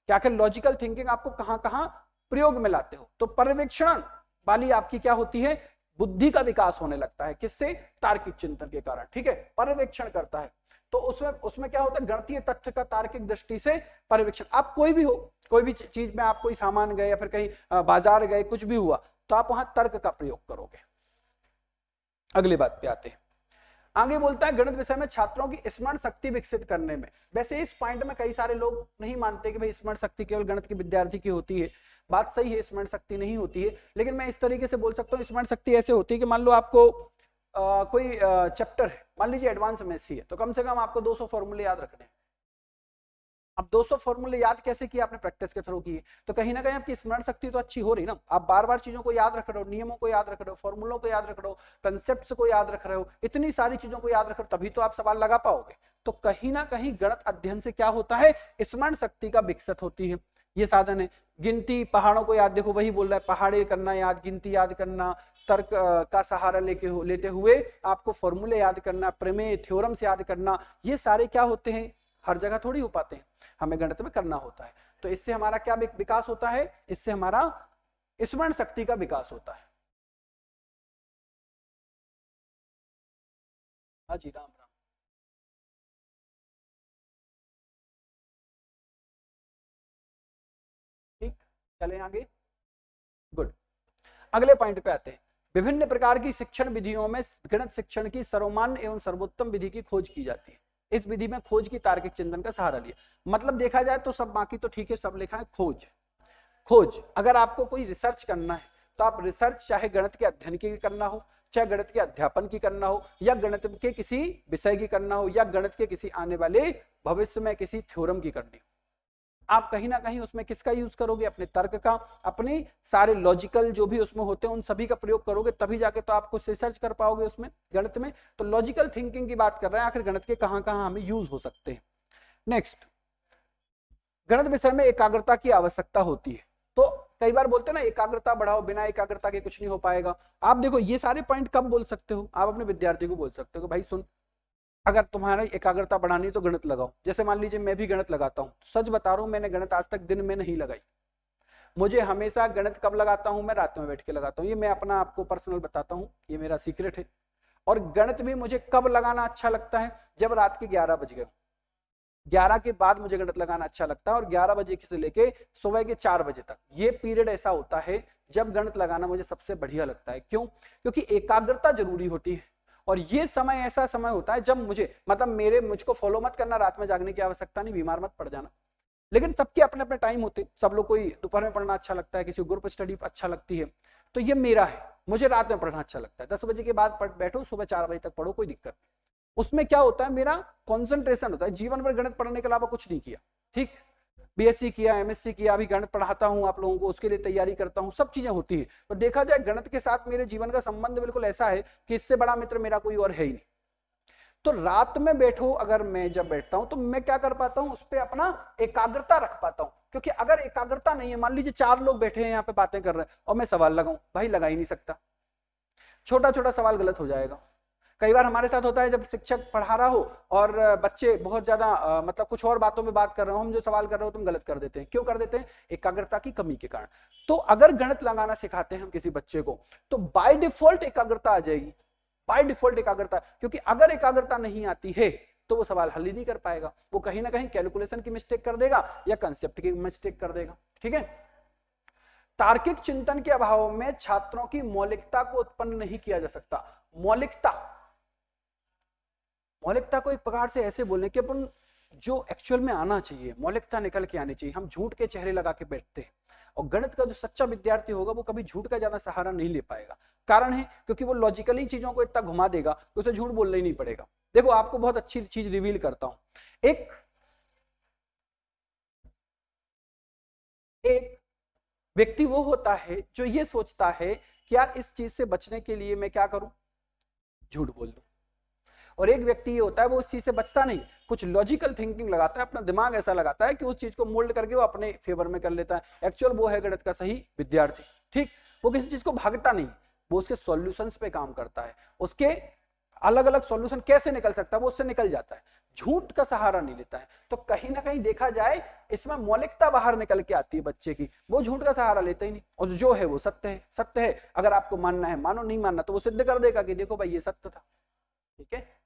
Speaker 1: क्या क्या लॉजिकल थिंकिंग आपको कहाँ कहाँ प्रयोग में लाते हो? तो पर्यवेक्षण वाली आपकी क्या होती है? बुद्धि का विकास होने लगता है, किससे? तार्किक चिंतन के कारण, ठीक है? पर्यवेक्षण करता है। तो उसमें उसमें क्या होता है? गणतीय तथ्य का तार्किक दृष्टि से पर्यवेक्षण। आप कोई भी हो कोई भी चीज़ में आप कोई सामान गए या फिर कहीं बाज़ार गए कुछ भी हुआ तो आप वहाँ तर्क का प्रयोग करोगे। अगली बात पे आते हैं। आगे बोलता है गणित विषय में छात्रों की स्मरण शक्ति विकसित करने में। वैसे इस पॉइंट में कई सारे लोग नहीं मानते कि भाई स्मरण शक्ति केवल गणित के विद्यार्थी की होती है। बात सही है स्मरण शक्ति नहीं होती है लेकिन मैं इस तरीके से बोल सकता हूँ स्मरण शक्ति ऐसे होती है कि मान लो आपको आ, कोई चैप्टर है मान लीजिए एडवांस में है तो कम से कम आपको 200 फॉर्मूले याद रखने हैं। अब 200 फॉर्मूले याद कैसे किए आपने प्रैक्टिस के थ्रू किए तो कहीं ना कहीं आपकी स्मरण शक्ति तो अच्छी हो रही ना। आप बार बार चीज़ों को याद रख रहे हो, नियमों को याद रख रहे हो फॉर्मूलों को याद रख रहे हो कंसेप्ट को याद रख रहे हो, इतनी सारी चीज़ों को याद रख रहे हो, तभी तो आप सवाल लगा पाओगे। तो कहीं ना कहीं गणित अध्ययन से क्या होता है? स्मरण शक्ति का विकसित होती है। ये साधन है। गिनती, पहाड़ों को याद देखो, वही बोल रहा है, पहाड़े करना याद, गिनती याद करना, तर्क का सहारा लेके लेते हुए आपको फॉर्मूले याद करना, प्रमेय थ्योरम्स याद करना, ये सारे क्या होते हैं? हर जगह थोड़ी हो पाते हैं। हमें गणित में करना होता है। तो इससे हमारा क्या विकास होता है? इससे हमारा स्मरण शक्ति का विकास होता है। हाँ जी, राम। चले आगे। गुड अगले पॉइंट पे आते हैं। विभिन्न प्रकार की शिक्षण विधियों में गणित शिक्षण की सर्वमान्य एवं सर्वोत्तम विधि की खोज की जाती है। इस विधि में खोज की तार्किक चिंतन का सहारा लिया। मतलब देखा जाए तो सब बाकी तो ठीक है, सब लिखा है, खोज। खोज। अगर आपको कोई रिसर्च करना है तो आप रिसर्च चाहे गणित के अध्ययन की करना हो, चाहे गणित के अध्यापन की करना हो, या गणित के किसी विषय की करना हो, या गणित के किसी आने वाले भविष्य में किसी थ्योरम की करनी हो। आप कहीं ना कहीं उसमें किसका यूज़ करोगे? अपने तर्क का, अपने सारे लॉजिकल जो भी उसमें होते हैं, उन सभी का प्रयोग करोगे, तभी जाके तो आप कुछ रिसर्च कर पाओगे उसमें, गणित में। तो लॉजिकल थिंकिंग की बात कर रहे हैं, आखिर गणित के कहाँ कहाँ हमें यूज़ हो सकते हैं। नेक्स्ट गणित विषय में एकाग्रता की आवश्यकता होती है। तो कई बार बोलते हैं ना, एकाग्रता बढ़ाओ, बिना एकाग्रता के कुछ नहीं हो पाएगा। आप देखो, ये सारे पॉइंट कब बोल सकते हो? आप अपने विद्यार्थी को बोल सकते हो भाई सुन अगर तुम्हारा एकाग्रता बढ़ानी तो गणित लगाओ। जैसे मान लीजिए मैं भी गणित लगाता हूँ। सच बता रहा हूँ, मैंने गणित आज तक दिन में नहीं लगाई। मुझे हमेशा गणित कब लगाता हूँ? मैं रात में बैठ के लगाता हूँ। ये मैं अपना आपको पर्सनल बताता हूँ। ये मेरा सीक्रेट है। और गणित भी मुझे कब लगाना अच्छा लगता है? जब रात के ग्यारह बज गए ग्यारह के बाद मुझे गणित लगाना अच्छा लगता है और ग्यारह बजे से लेके सुबह के चार बजे तक। ये पीरियड ऐसा होता है जब गणित लगाना मुझे सबसे बढ़िया लगता है। क्यों? क्योंकि एकाग्रता ज़रूरी होती है। और ये समय ऐसा समय होता है जब मुझे मतलब मेरे, मुझको फॉलो मत करना, रात में जागने की आवश्यकता नहीं, बीमार मत पड़ जाना। लेकिन सबके अपने अपने टाइम होते, सब लोग कोई दोपहर में पढ़ना अच्छा लगता है, किसी ग्रुप स्टडी अच्छा लगती है तो ये मेरा है। मुझे रात में पढ़ना अच्छा लगता है। दस बजे के बाद बैठो, सुबह चार बजे तक पढ़ो, कोई दिक्कत उसमें क्या होता है, मेरा कॉन्सेंट्रेशन होता है। जीवन भर गणित पढ़ने के अलावा कुछ नहीं किया, ठीक? बीएससी किया एमएससी किया, अभी गणित पढ़ाता हूँ आप लोगों को, उसके लिए तैयारी करता हूँ, सब चीज़ें होती है। तो देखा जाए, गणित के साथ मेरे जीवन का संबंध बिल्कुल ऐसा है कि इससे बड़ा मित्र मेरा कोई और है ही नहीं। तो रात में बैठो, अगर मैं जब बैठता हूँ तो मैं क्या कर पाता हूँ, उस पर अपना एकाग्रता रख पाता हूँ। क्योंकि अगर एकाग्रता नहीं है, मान लीजिए चार लोग बैठे हैं, यहाँ पे बातें कर रहे हैं, और मैं सवाल लगाऊँ, भाई लगा ही नहीं सकता। छोटा छोटा सवाल गलत हो जाएगा। कई बार हमारे साथ होता है जब शिक्षक पढ़ा रहा हो और बच्चे बहुत ज़्यादा मतलब कुछ और बातों में बात कर रहे हो, हम जो सवाल कर रहे हो तुम गलत कर देते हैं। क्यों कर देते हैं? एकाग्रता की कमी के कारण। तो अगर गणित लगाना सिखाते हैं हम किसी बच्चे को तो बाय डिफ़ॉल्ट एकाग्रता आ जाएगी। बाय डिफ़ॉल्ट एकाग्रता, क्योंकि अगर एकाग्रता नहीं आती है तो वो सवाल हल ही नहीं कर पाएगा। वो कहीं ना कहीं कैलकुलेशन की मिस्टेक कर देगा या कंसेप्ट की मिस्टेक कर देगा। ठीक है? तार्किक चिंतन के अभाव में छात्रों की मौलिकता को उत्पन्न नहीं किया जा सकता। मौलिकता मौलिकता को एक प्रकार से ऐसे बोलने कि अपन जो एक्चुअल में आना चाहिए, मौलिकता निकल के आनी चाहिए। हम झूठ के चेहरे लगा के बैठते हैं और गणित का जो सच्चा विद्यार्थी होगा, वो कभी झूठ का ज़्यादा सहारा नहीं ले पाएगा। कारण है, क्योंकि वो लॉजिकली चीज़ों को इतना घुमा देगा कि उसे झूठ बोलना ही नहीं पड़ेगा। देखो, आपको बहुत अच्छी चीज़ रिवील करता हूँ। एक एक व्यक्ति वो होता है जो ये सोचता है कि यार इस चीज़ से बचने के लिए मैं क्या करूँ? झूठ बोल दूँ। और एक व्यक्ति ये होता है, वो उस चीज़ से बचता नहीं। कुछ लॉजिकल थिंकिंग लगाता है, अपना दिमाग ऐसा लगाता है कि उस चीज़ को मोल्ड करके वो अपने फेवर में कर लेता है। एक्चुअल वो है गणित का सही विद्यार्थी, ठीक? वो किसी चीज़ को भागता नहीं, वो उसके सॉल्यूशंस पे काम करता है। उसके अलग अलग सॉल्यूशन कैसे निकल सकता है, वो उससे निकल जाता है। झूठ का सहारा नहीं लेता है। तो कहीं ना कहीं देखा जाए, इसमें मौलिकता बाहर निकल के आती है बच्चे की। वो झूठ का सहारा लेता ही नहीं। और जो है वो सत्य है सत्य है। अगर आपको मानना है, मानो, नहीं मानना तो वो सिद्ध कर देगा कि देखो भाई, ये सत्य था, ठीक है?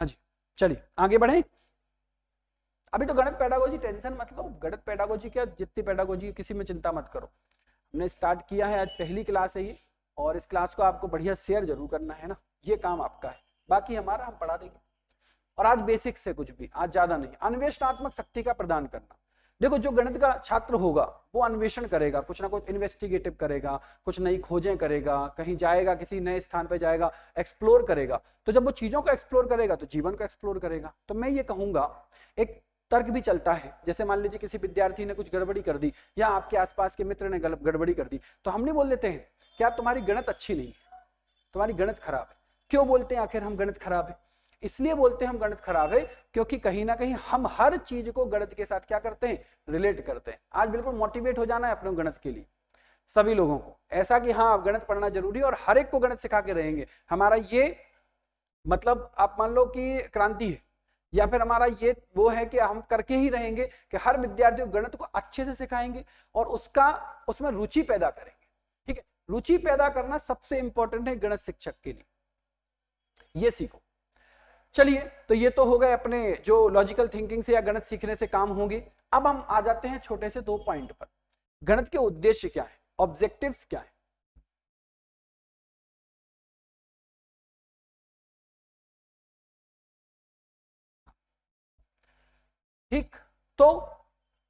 Speaker 1: हाँ जी, चलिए, आगे बढ़े। अभी तो गणित पैडागोजी टेंशन मत लो, गणित पैडागोजी क्या, जितनी पैडागोजी किसी में चिंता मत करो। हमने स्टार्ट किया है, आज पहली क्लास है ये, और इस क्लास को आपको बढ़िया शेयर ज़रूर करना है ना, ये काम आपका है। बाकी हमारा हम पढ़ा देंगे। और आज बेसिक से कुछ भी, आज ज़्यादा नहीं, अन्वेषणात्मक शक्ति का प्रदान करना। देखो, जो गणित का छात्र होगा, वो अन्वेषण करेगा, कुछ ना कुछ इन्वेस्टिगेटिव करेगा, कुछ नई खोजें करेगा, कहीं जाएगा, किसी नए स्थान पर जाएगा एक्सप्लोर करेगा। तो जब वो चीज़ों को एक्सप्लोर करेगा तो जीवन को एक्सप्लोर करेगा। तो मैं ये कहूँगा, एक तर्क भी चलता है। जैसे मान लीजिए किसी विद्यार्थी ने कुछ गड़बड़ी कर दी, या आपके आसपास के मित्र ने गड़बड़ी कर दी तो हम नहीं बोल देते हैं, क्या तुम्हारी गणित अच्छी नहीं है? तुम्हारी गणित खराब है। क्यों बोलते हैं, आखिर हम गणित खराब है? इसलिए बोलते हैं हम गणित खराब है, क्योंकि कहीं ना कहीं हम हर चीज़ को गणित के साथ क्या करते हैं? रिलेट करते हैं। आज बिल्कुल मोटिवेट हो जाना है अपने गणित के लिए, सभी लोगों को। ऐसा कि हाँ गणित पढ़ना ज़रूरी है और हर एक को गणित सिखा के रहेंगे। हमारा ये मतलब आप मान लो कि क्रांति है, या फिर हमारा ये वो है कि हम करके ही रहेंगे कि हर विद्यार्थी गणित को अच्छे से सिखाएँगे और उसका, उसमें रुचि पैदा करेंगे। ठीक है? रुचि पैदा करना सबसे इंपॉर्टेंट है गणित शिक्षक के लिए। ये सीखो। चलिए तो ये तो हो गए अपने जो लॉजिकल थिंकिंग से या गणित सीखने से काम होंगे। अब हम आ जाते हैं छोटे से दो पॉइंट पर। गणित के उद्देश्य क्या है? ऑब्जेक्टिव्स क्या है? ठीक तो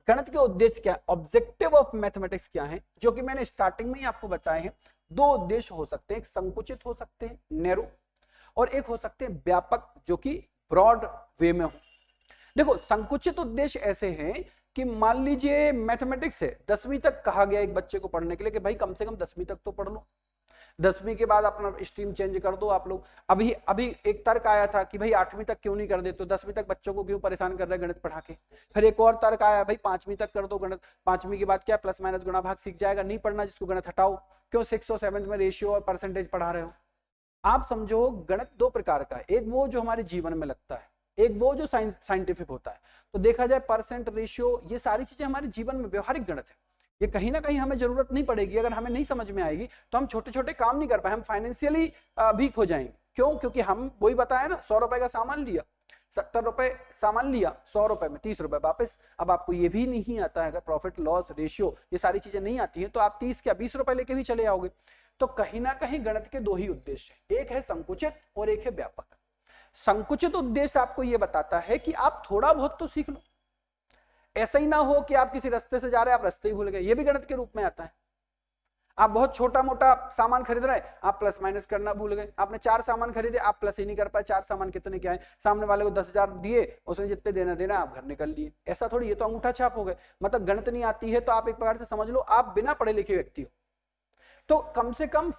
Speaker 1: गणित के उद्देश्य क्या है? ऑब्जेक्टिव ऑफ़ मैथमेटिक्स क्या है? जो कि मैंने स्टार्टिंग में ही आपको बताए हैं। दो उद्देश्य हो सकते हैं, एक संकुचित हो सकते हैं नैरो और एक हो सकते हैं व्यापक जो कि ब्रॉड वे में हो। देखो, संकुचित उद्देश्य ऐसे हैं कि मान लीजिए मैथमेटिक्स है, दसवीं तक कहा गया एक बच्चे को पढ़ने के लिए कि भाई कम से कम दसवीं तक तो पढ़ लो। दसवीं के बाद अपना स्ट्रीम चेंज कर दो आप लोग। अभी अभी एक तर्क आया था कि भाई आठवीं तक क्यों नहीं कर देते तो दसवीं तक बच्चों को क्यों परेशान कर रहे गणित पढ़ा के? फिर एक और तर्क आया, भाई पांचवीं तक कर दो गणित। पांचवीं के बाद क्या प्लस माइनस गुणा भाग सीख जाएगा? नहीं पढ़ना जिसको गणित हटाओ। क्यों सिक्स और सेवंथ में रेशियो और परसेंटेज पढ़ा रहे हो? आप समझो गणित दो प्रकार का है। एक वो जो हमारे जीवन में लगता है, एक वो जो साइंटिफिक होता है। तो देखा जाए परसेंट रेशियो, ये सारी चीज़ें हमारे जीवन में व्यवहारिक गणित है। ये कहीं ना कहीं हमें ज़रूरत नहीं पड़ेगी, अगर हमें नहीं समझ में आएगी तो हम छोटे छोटे काम नहीं कर पाए, हम फाइनेंशियली वीक हो जाएँगे। क्यों? क्योंकि हम, वही बताया ना, सौ रुपए का सामान लिया, सत्तर रुपए सामान लिया, सौ रुपए में, तीस रुपए वापस। अब आपको ये भी नहीं आता है, अगर प्रॉफिट लॉस रेशियो ये सारी चीज़ें नहीं आती हैं तो आप तीस क्या, बीस रुपए लेके भी चले आओगे। तो कहीं ना कहीं गणित के दो ही उद्देश्य एक है संकुचित और एक है व्यापक। संकुचित उद्देश्य आपको यह बताता है कि आप थोड़ा बहुत तो सीख लो। ऐसा ही ना हो कि आप किसी रास्ते से जा रहे हैं, आप रास्ते ही भूल गए। ये भी गणित के रूप में आता है। आप बहुत छोटा मोटा सामान खरीद रहे हैं, आप प्लस माइनस करना भूल गए। आपने चार सामान खरीदे, आप प्लस ही नहीं कर पाए। चार सामान कितने क्या है सामने वाले को दस हज़ार दिए, उसने जितने देना देना, आप घर निकल लिए। ऐसा थोड़ी, ये तो अंगूठा छाप हो गए। मतलब गणित नहीं आती है तो आप एक प्रकार से समझ लो, आप बिना पढ़े लिखे व्यक्ति हो। तो कम से कम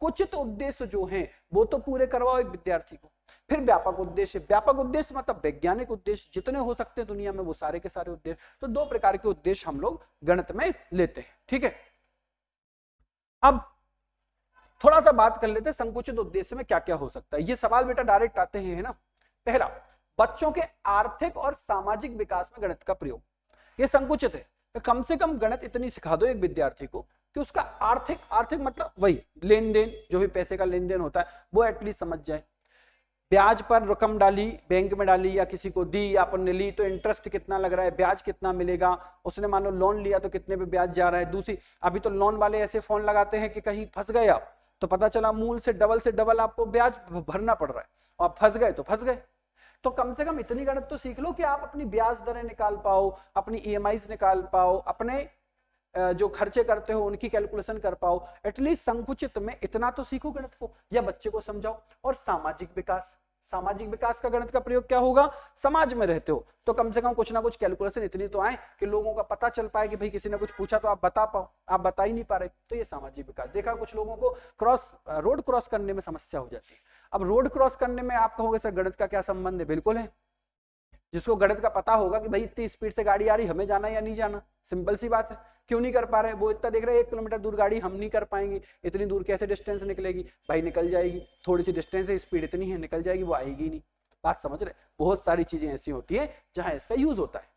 Speaker 1: कुछ तो उद्देश्य जो है, वो तो पूरे करवाओ एक विद्यार्थी को। फिर व्यापक उद्देश्य व्यापक उद्देश्य मतलब वैज्ञानिक उद्देश्य, जितने हो सकते हैं दुनिया में, वो सारे के सारे उद्देश्य तो दो प्रकार के उद्देश्य हम लोग गणित में लेते हैं, ठीक है? अब थोड़ा सा बात कर लेते हैं, संकुचित उद्देश्य में क्या क्या हो सकता है। ये सवाल बेटा डायरेक्ट आते हैं है ना। पहला, बच्चों के आर्थिक और सामाजिक विकास में गणित का प्रयोग। ये संकुचित है तो कम से कम गणित इतनी सिखा दो एक विद्यार्थी को कि उसका आर्थिक आर्थिक मतलब वही लेन देन जो भी पैसे का लेन देन होता है, वो एटलीस्ट समझ जाए। ब्याज पर रकम डाली बैंक में डाली या किसी को दी, या अपन ने ली तो इंटरेस्ट कितना लग रहा है, ब्याज कितना मिलेगा? उसने मान लो लोन लिया तो कितने पे ब्याज जा रहा है? दूसरी, अभी तो लोन वाले ऐसे फ़ोन लगाते हैं कि कहीं फंस गए आप तो पता चला मूल से डबल से डबल आपको ब्याज भरना पड़ रहा है। और फंस गए तो फंस गए। तो कम से कम इतनी गणित तो सीख लो कि आप अपनी ब्याज दरें निकाल पाओ, अपनी ई निकाल पाओ, अपने जो खर्चे करते हो, उनकी कैलकुलेशन कर पाओ। एटलीस्ट संकुचित में इतना तो सीखो गणित को, या बच्चे को समझाओ। और सामाजिक विकास सामाजिक विकास का गणित का प्रयोग क्या होगा? समाज में रहते हो तो कम से कम कुछ ना कुछ कैलकुलेशन इतनी तो आए कि लोगों का पता चल पाए कि भाई किसी ने कुछ पूछा तो आप बता पाओ, आप बता ही नहीं पा रहे। तो ये सामाजिक विकास। देखा कुछ लोगों को क्रॉस रोड क्रॉस करने में समस्या हो जाती है। अब रोड क्रॉस करने में आप कहोगे, सर, गणित का क्या संबंध है? बिल्कुल है। जिसको गणित का पता होगा कि भाई इतनी स्पीड से गाड़ी आ रही, हमें जाना या नहीं जाना। सिंपल सी बात है। क्यों नहीं कर पा रहे? वो इतना देख रहे हैं, एक किलोमीटर दूर गाड़ी हम नहीं कर पाएँगे। इतनी दूर कैसे डिस्टेंस निकलेगी? भाई निकल जाएगी। थोड़ी सी डिस्टेंस है स्पीड इतनी है, निकल जाएगी, वो आएगी नहीं। बात समझ रहे? बहुत सारी चीज़ें ऐसी होती है जहाँ इसका यूज़ होता है।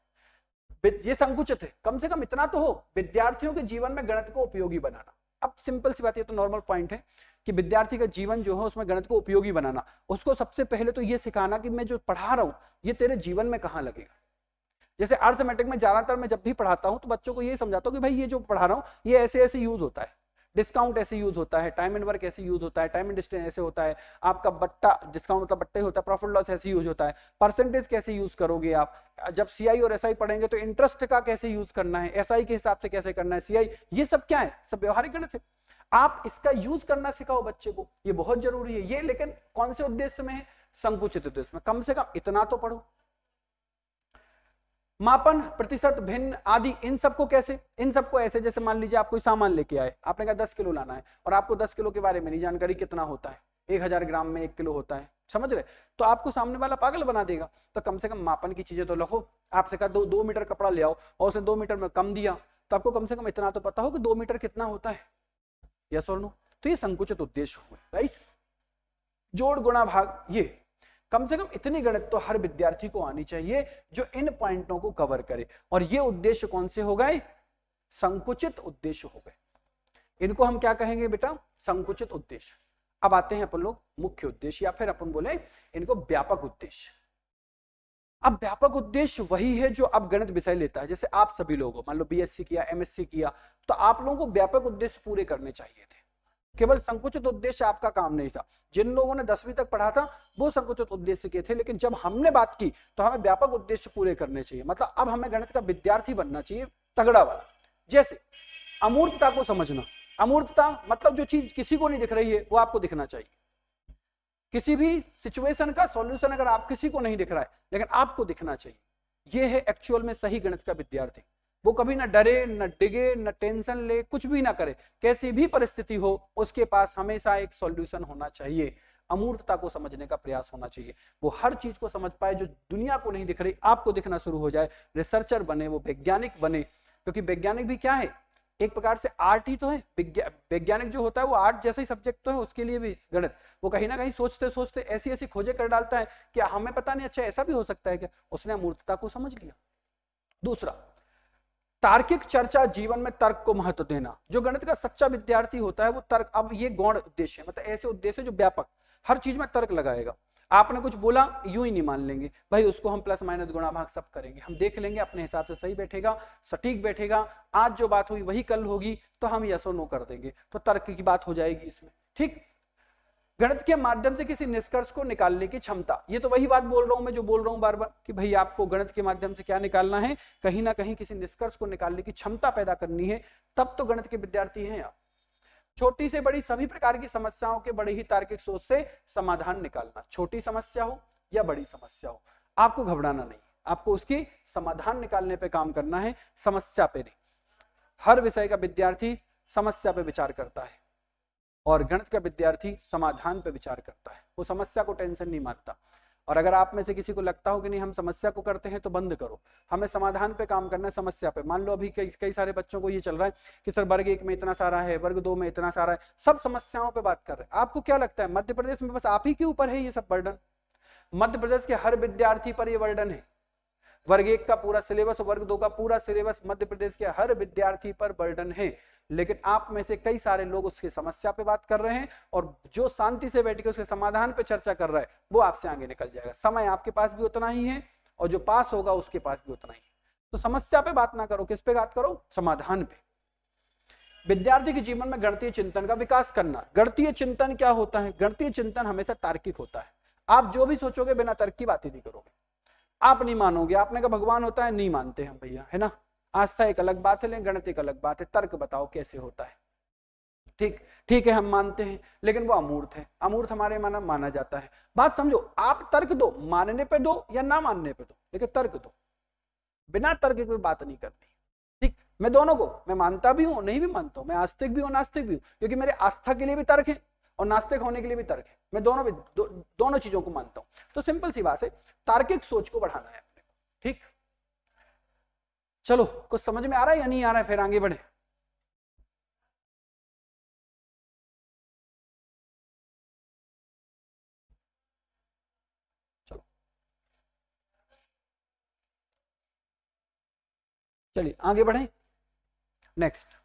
Speaker 1: ये संकुचित है। कम से कम इतना तो हो। विद्यार्थियों के जीवन में गणित को उपयोगी बनाना। अब सिंपल सी बात है तो नॉर्मल पॉइंट है। कि विद्यार्थी का जीवन जो है उसमें गणित को उपयोगी बनाना। उसको सबसे पहले तो ये सिखाना कि मैं जो पढ़ा रहा हूँ, ये तेरे जीवन में कहाँ लगेगा? जैसे अर्थमेटिक में ज़्यादातर मैं जब भी पढ़ाता हूँ तो बच्चों को ये समझाता हूँ कि भाई ये जो पढ़ा रहा हूँ, ये ऐसे ऐसे यूज़ होता है। डिस्काउंट ऐसे यूज़ होता है टाइम एंड वर्क ऐसे यूज़ होता है टाइम एंड डिस्टेंस ऐसे होता है। आपका बट्टा डिस्काउंट मतलब बट्टे होता है प्रॉफिट लॉस ऐसे यूज़ होता है। परसेंटेज कैसे यूज़ करोगे आप? जब सीआई और एसआई पढ़ेंगे तो इंटरेस्ट का कैसे यूज़ करना है? एसआई के हिसाब से कैसे करना है? सीआई ये सब क्या है? सब व्यवहारिक गणित है। आप इसका यूज़ करना सिखाओ बच्चे को, ये बहुत ज़रूरी है। ये लेकिन कौन से उद्देश्य में है? संकुचित उद्देश्य में। कम से कम इतना तो पढ़ो। मापन, प्रतिशत, भिन्न आदि, इन सबको कैसे? इन सबको ऐसे, जैसे मान लीजिए आप कोई सामान लेके आए, आपने कहा दस किलो लाना है, और आपको दस किलो के बारे में नहीं जानकारी कितना होता है। एक हज़ार ग्राम में एक किलो होता है। समझ रहे? तो आपको सामने वाला पागल बना देगा। तो कम से कम मापन की चीज़ें तो लखो। आपसे कहा दो दो मीटर कपड़ा ले आओ, और उसे दो मीटर में कम दिया तो आपको कम से कम इतना तो पता हो कि दो मीटर कितना होता है। यस और नो तो ये संकुचित उद्देश्य हुए राइट जोड़ गुणा भाग, ये। कम से कम इतनी गणित तो हर विद्यार्थी को आनी चाहिए जो इन पॉइंटों को कवर करे। और ये उद्देश्य कौन से हो गए? संकुचित उद्देश्य हो गए। इनको हम क्या कहेंगे बेटा? संकुचित उद्देश्य। अब आते हैं अपन लोग मुख्य उद्देश्य या फिर अपन बोले इनको व्यापक उद्देश्य। अब व्यापक उद्देश्य वही है जो अब गणित विषय लेता है। जैसे आप सभी लोगों, मान लो बीएससी किया एमएससी किया तो आप लोगों को व्यापक उद्देश्य पूरे करने चाहिए थे। केवल संकुचित उद्देश्य आपका काम नहीं था। जिन लोगों ने दसवीं तक पढ़ा था, वो संकुचित उद्देश्य के थे, लेकिन जब हमने बात की तो हमें व्यापक उद्देश्य पूरे करने चाहिए। मतलब अब हमें गणित का विद्यार्थी बनना चाहिए, तगड़ा वाला। जैसे, अमूर्तता को समझना। अमूर्तता मतलब जो चीज़ किसी को नहीं दिख रही है, वो आपको दिखना चाहिए। किसी भी सिचुएशन का सॉल्यूशन अगर आप किसी को नहीं दिख रहा है, लेकिन आपको दिखना चाहिए। ये है एक्चुअल में सही गणित का विद्यार्थी। वो कभी ना डरे, ना डिगे, ना टेंशन ले, कुछ भी ना करे। कैसी भी परिस्थिति हो, उसके पास हमेशा एक सॉल्यूशन होना चाहिए। अमूर्तता को समझने का प्रयास होना चाहिए। वो हर चीज़ को समझ पाए जो दुनिया को नहीं दिख रही, आपको दिखना शुरू हो जाए। रिसर्चर बने, वो वैज्ञानिक बने। क्योंकि वैज्ञानिक भी क्या है? एक प्रकार से आर्ट ही तो है। वैज्ञानिक जो होता है वो आर्ट जैसा ही सब्जेक्ट तो है, उसके लिए भी गणित। वो कहीं ना कहीं सोचते सोचते ऐसी ऐसी खोजे कर डालता है कि हमें पता नहीं अच्छा ऐसा भी हो सकता है क्या? उसने अमूर्तता को समझ लिया। दूसरा, तार्किक चर्चा जीवन में तर्क को महत्व देना। जो गणित का सच्चा विद्यार्थी होता है, वो तर्क, अब ये गौण उद्देश्य है मतलब ऐसे उद्देश्य जो व्यापक। हर चीज़ में तर्क लगाएगा। आपने कुछ बोला, यूँ ही नहीं मान लेंगे। भाई, उसको हम प्लस माइनस गुणा भाग सब करेंगे। हम देख लेंगे, अपने हिसाब से सही बैठेगा, सटीक बैठेगा। आज जो बात हुई, वही कल होगी तो हम यस और नो कर देंगे। तो तर्क की बात हो जाएगी इसमें, ठीक? गणित के माध्यम से किसी निष्कर्ष को निकालने की क्षमता, ये तो वही बात बोल रहा हूँ मैं, जो बोल रहा हूँ बार बार कि भाई, आपको गणित के माध्यम से क्या निकालना है? कहीं ना कहीं किसी निष्कर्ष को निकालने की क्षमता पैदा करनी है। तब तो गणित के विद्यार्थी हैं आप। छोटी से बड़ी सभी प्रकार की समस्याओं के बड़े ही तार्किक सोच से समाधान निकालना। छोटी समस्या हो या बड़ी समस्या हो, आपको घबराना नहीं। आपको उसकी समाधान निकालने पे काम करना है, समस्या पे नहीं। हर विषय का विद्यार्थी समस्या पे विचार करता है और गणित का विद्यार्थी समाधान पर विचार करता है। वो समस्या को टेंशन नहीं मानता। और अगर आप में से किसी को लगता हो कि नहीं, हम समस्या को करते हैं तो बंद करो। हमें समाधान पे काम करना है, समस्या पे। मान लो अभी कई कई सारे बच्चों को ये चल रहा है कि सर, वर्ग एक में इतना सारा है, वर्ग दो में इतना सारा है, सब समस्याओं पर बात कर रहे हैं। आपको क्या लगता है, मध्य प्रदेश में बस आप ही के ऊपर है ये सब बर्डन मध्य प्रदेश के हर विद्यार्थी पर यह वर्डन है। वर्ग एक का पूरा सिलेबस, वर्ग दो का पूरा सिलेबस मध्य प्रदेश के हर विद्यार्थी पर बर्डन है। लेकिन आप में से कई सारे लोग उसकी समस्या पे बात कर रहे हैं और जो शांति से बैठ के उसके समाधान पे चर्चा कर रहा है, वो आपसे आगे निकल जाएगा। समय आपके पास भी उतना ही है और जो पास होगा उसके पास भी उतना ही है। तो समस्या पे बात ना करो, किस पे बात करो? समाधान पे। विद्यार्थी के जीवन में गणतीय चिंतन का विकास करना। गणतीय चिंतन क्या होता है? गणतीय चिंतन हमेशा तार्किक होता है। आप जो भी सोचोगे बिना तर्क की बात ही नहीं करोगे। आप नहीं मानोगे। आपने कहा भगवान होता है, नहीं मानते हम भैया, है ना? आस्था एक अलग बात है, लेकिन गणित एक अलग बात है। तर्क बताओ कैसे होता है। ठीक ठीक है, हम मानते हैं, लेकिन वो अमूर्त है। अमूर्त हमारे माना माना जाता है। बात समझो, आप तर्क दो, मानने पे दो या ना मानने पे दो। लेकिन तर्क दो। बिना तर्क की बात नहीं करनी। ठीक, मैं दोनों को, मैं मानता भी हूँ, नहीं भी मानता हूँ, मैं आस्तिक भी हूँ, नास्तिक भी हूँ, क्योंकि मेरे आस्था के लिए भी तर्क है। और नास्तिक होने के लिए भी तर्क है। मैं दोनों भी दो, दोनों चीज़ों को मानता हूँ। तो सिंपल सी बात है तार्किक सोच को बढ़ाना है अपने ठीक? चलो कुछ समझ में आ रहा है या नहीं आ रहा है? फिर आगे बढ़े। चलो। चलिए आगे बढ़े। नेक्स्ट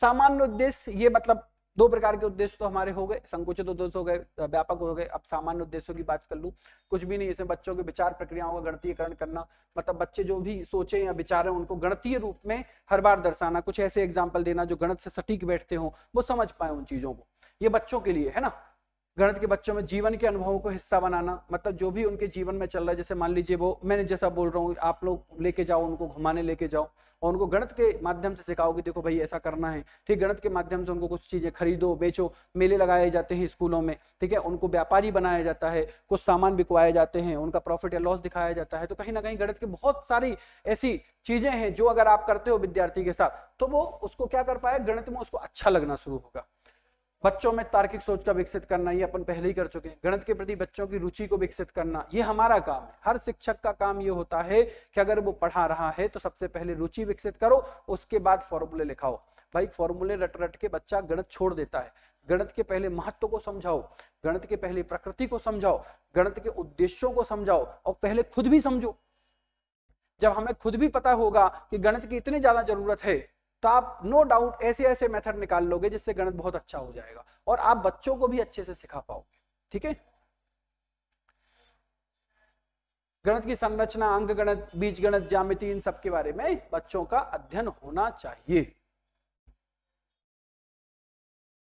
Speaker 1: सामान्य उद्देश्य ये मतलब दो प्रकार के उद्देश्य तो हमारे हो गए, संकुचित उद्देश्य हो गए व्यापक हो गए। अब सामान्य उद्देश्यों की बात कर लू, कुछ भी नहीं, इसमें बच्चों के विचार प्रक्रियाओं का गणतीयकरण करना मतलब बच्चे जो भी सोचे या विचार है, उनको गणतीय रूप में हर बार दर्शाना, कुछ ऐसे एग्ज़ाम्पल देना जो गणित से सटीक बैठते हो, वो समझ पाए उन चीज़ों को। ये बच्चों के लिए, है ना? गणित के बच्चों में जीवन के अनुभवों को हिस्सा बनाना मतलब जो भी उनके जीवन में चल रहा है, जैसे मान लीजिए वो, मैंने जैसा बोल रहा हूँ, आप लोग लेके जाओ, उनको घुमाने लेके जाओ, और उनको गणित के माध्यम से सिखाओ कि देखो भाई ऐसा करना है, ठीक गणित के माध्यम से उनको कुछ चीज़ें खरीदो, बेचो, मेले लगाए जाते हैं स्कूलों में, ठीक है, उनको व्यापारी बनाया जाता है, कुछ सामान बिकवाए जाते हैं, उनका प्रॉफिट या लॉस दिखाया जाता है तो कहीं ना कहीं गणित की बहुत सारी ऐसी चीज़ें हैं, जो अगर आप करते हो विद्यार्थी के साथ तो वो उसको क्या कर पाए, गणित में उसको अच्छा लगना शुरू होगा। बच्चों में तार्किक सोच का विकसित करना, ये अपन पहले ही कर चुके हैं। गणित के प्रति बच्चों की रुचि को विकसित करना, ये हमारा काम है। हर शिक्षक का काम ये होता है कि अगर वो पढ़ा रहा है तो सबसे पहले रुचि विकसित करो, उसके बाद फॉर्मूले लिखाओ। भाई, फॉर्मूले रट रट के बच्चा गणित छोड़ देता है। गणित के पहले महत्व को समझाओ, गणित के पहले प्रकृति को समझाओ, गणित के उद्देश्यों को समझाओ और पहले खुद भी समझो। जब हमें खुद भी पता होगा कि गणित की इतनी ज़्यादा ज़रूरत है तो आप नो डाउट ऐसे ऐसे मेथड निकाल लोगे जिससे गणित बहुत अच्छा हो जाएगा। और आप बच्चों को भी अच्छे से सिखा पाओगे, ठीक है? गणित की संरचना, अंक गणित, बीज गणित, ज्यामिति, इन सब के बारे में बच्चों का अध्ययन होना चाहिए।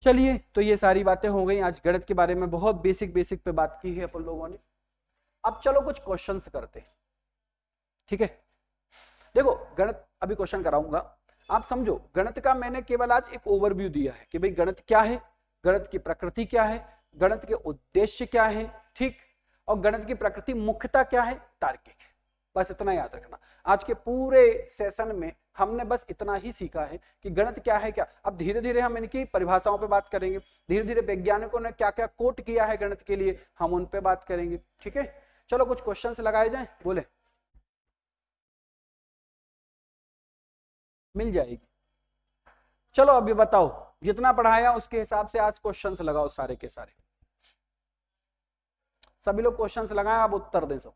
Speaker 1: चलिए तो ये सारी बातें हो गई। आज गणित के बारे में बहुत बेसिक बेसिक पे बात की है अपन लोगों ने। अब चलो कुछ क्वेश्चंस करते ठीक है? देखो, गणित, अभी क्वेश्चन कराऊँगा। आप समझो, गणित का मैंने केवल आज एक ओवरव्यू दिया है कि भाई गणित क्या है, गणित की प्रकृति क्या है, गणित के उद्देश्य क्या है, ठीक? और गणित की प्रकृति मुख्यता क्या है, तार्किक बस इतना याद रखना। आज के पूरे सेशन में हमने बस इतना ही सीखा है कि गणित क्या है, क्या? अब धीरे धीरे हम इनकी परिभाषाओं पे बात करेंगे। धीरे धीरे वैज्ञानिकों ने क्या क्या कोट किया है गणित के लिए, हम उन पे बात करेंगे, ठीक है? चलो कुछ क्वेश्चंस लगाए जाएँ, बोले। मिल जाएगी। चलो अभी बताओ, जितना पढ़ाया उसके हिसाब से आज क्वेश्चंस लगाओ सारे के सारे। सभी लोग क्वेश्चंस लगाए, आप उत्तर दें सब।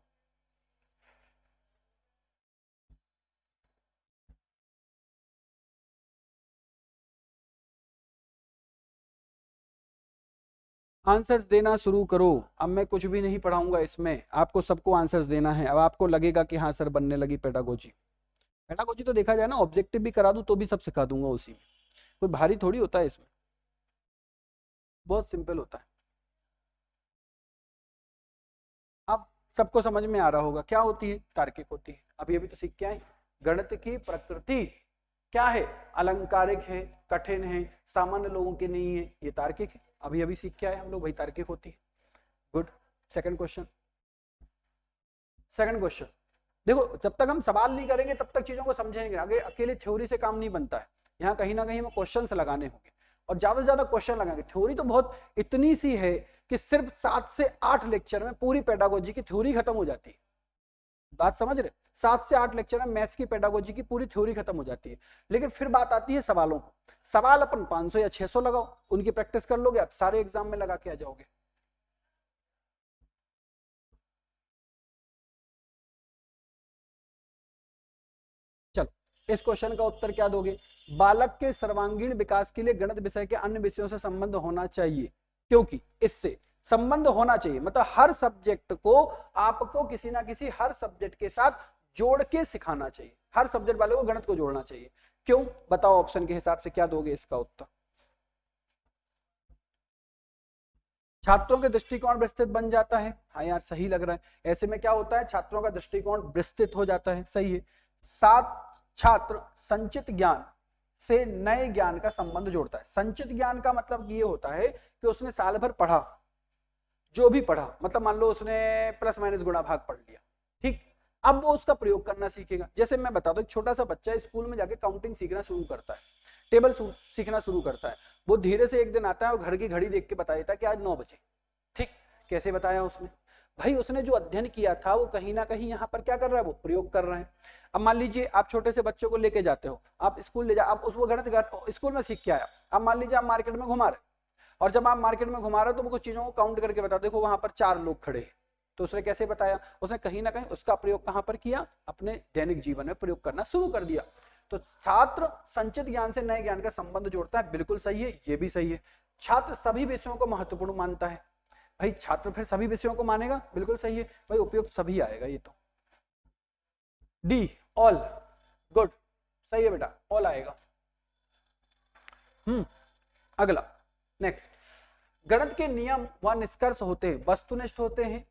Speaker 1: आंसर्स देना शुरू करो। अब मैं कुछ भी नहीं पढ़ाऊँगा इसमें, आपको सबको आंसर्स देना है। अब आपको लगेगा कि हाँ सर बनने लगी पेडागोजी पेडागोजी तो देखा जाए ना ऑब्जेक्टिव भी करा दूँ तो भी सब सिखा दूँगा उसी में। कोई भारी थोड़ी होता है इसमें। बहुत सिंपल होता है। अब सबको समझ में आ रहा होगा, क्या होती है? तार्किक होती है। अभी अभी तो सीख के आए। गणित की प्रकृति क्या है? अलंकारिक है, कठिन है, सामान्य लोगों के नहीं है, ये तार्किक है। अभी अभी सीख के आए हम लोग वही तार्किक होती है। Good second question second question देखो, जब तक हम सवाल नहीं करेंगे, तब तक चीज़ों को समझेंगे। आगे अकेले थ्योरी से काम नहीं बनता है। यहाँ कहीं ना कहीं हमें क्वेश्चन लगाने होंगे। और ज़्यादा से ज़्यादा क्वेश्चन लगाएँगे। थ्योरी तो बहुत इतनी सी है कि सिर्फ़ सात से आठ लेक्चर में पूरी पेडागोजी की थ्योरी खत्म हो जाती है। बात समझ रहे? सात से आठ लेक्चर में मैथ्स की पेडागोजी की पूरी थ्योरी खत्म हो जाती है। लेकिन फिर बात आती है सवालों को। सवाल अपन 500 या 600 लगाओ। उनकी प्रैक्टिस कर लोगे, आप सारे एग्ज़ाम में लगा के आ जाओगे। इस क्वेश्चन का उत्तर क्या दोगे? बालक के सर्वांगीण विकास के लिए गणित विषय के अन्य विषयों से संबंध होना चाहिए। क्योंकि इससे संबंध होना चाहिए। मतलब हर सब्जेक्ट को आपको किसी ना किसी हर सब्जेक्ट के साथ जोड़ के सिखाना चाहिए। हर सब्जेक्ट वाले को गणित को जोड़ना चाहिए। क्यों? बताओ ऑप्शन के हिसाब से क्या दोगे इसका उत्तर? छात्रों के दृष्टिकोण विस्तृत बन जाता है। हाँ यार, सही लग रहा है। ऐसे में क्या होता है? छात्रों का दृष्टिकोण विस्तृत हो जाता है। सही है। सात छात्र संचित ज्ञान से नए ज्ञान का संबंध जोड़ता है। संचित ज्ञान का मतलब ये होता है कि उसने साल भर पढ़ा, जो भी पढ़ा मतलब मान लो उसने प्लस माइनस गुणा भाग पढ़ लिया, ठीक? अब वो उसका प्रयोग करना सीखेगा। जैसे मैं बता दू, एक छोटा सा बच्चा स्कूल में जाके काउंटिंग सीखना शुरू करता है, टेबल सीखना शुरू करता है। वो धीरे से एक दिन आता है और घर की घड़ी देख के बता देता है कि आज नौ बजे, ठीक? कैसे बताया उसने? भाई उसने जो अध्ययन किया था, वो कहीं ना कहीं यहाँ पर क्या कर रहा है? वो प्रयोग कर रहे हैं। अब मान लीजिए आप छोटे से बच्चों को लेके जाते हो, आप स्कूल ले जा, आप उसको गणित स्कूल में सीख के आया। अब मान लीजिए आप मार्केट में घुमा रहे और जब आप मार्केट में घुमा रहे हो तो कुछ चीज़ों को काउंट करके बता देखो वहाँ पर चार लोग खड़े हैं तो उसने कैसे बताया? उसने कहीं ना कहीं उसका प्रयोग कहाँ पर किया? अपने दैनिक जीवन में प्रयोग करना शुरू कर दिया। तो छात्र संचित ज्ञान से नए ज्ञान का संबंध जोड़ता है। बिल्कुल सही है, ये भी सही है। छात्र सभी विषयों को महत्वपूर्ण मानता है। भाई छात्र फिर सभी विषयों को मानेगा? बिल्कुल सही है। भाई उपयुक्त सभी आएगा ये तो। डी ऑल गुड सही है बेटा। ऑल आएगा। हम्म अगला। नेक्स्ट गणित के नियम व निष्कर्ष होते हैं। वस्तुनिष्ठ होते हैं।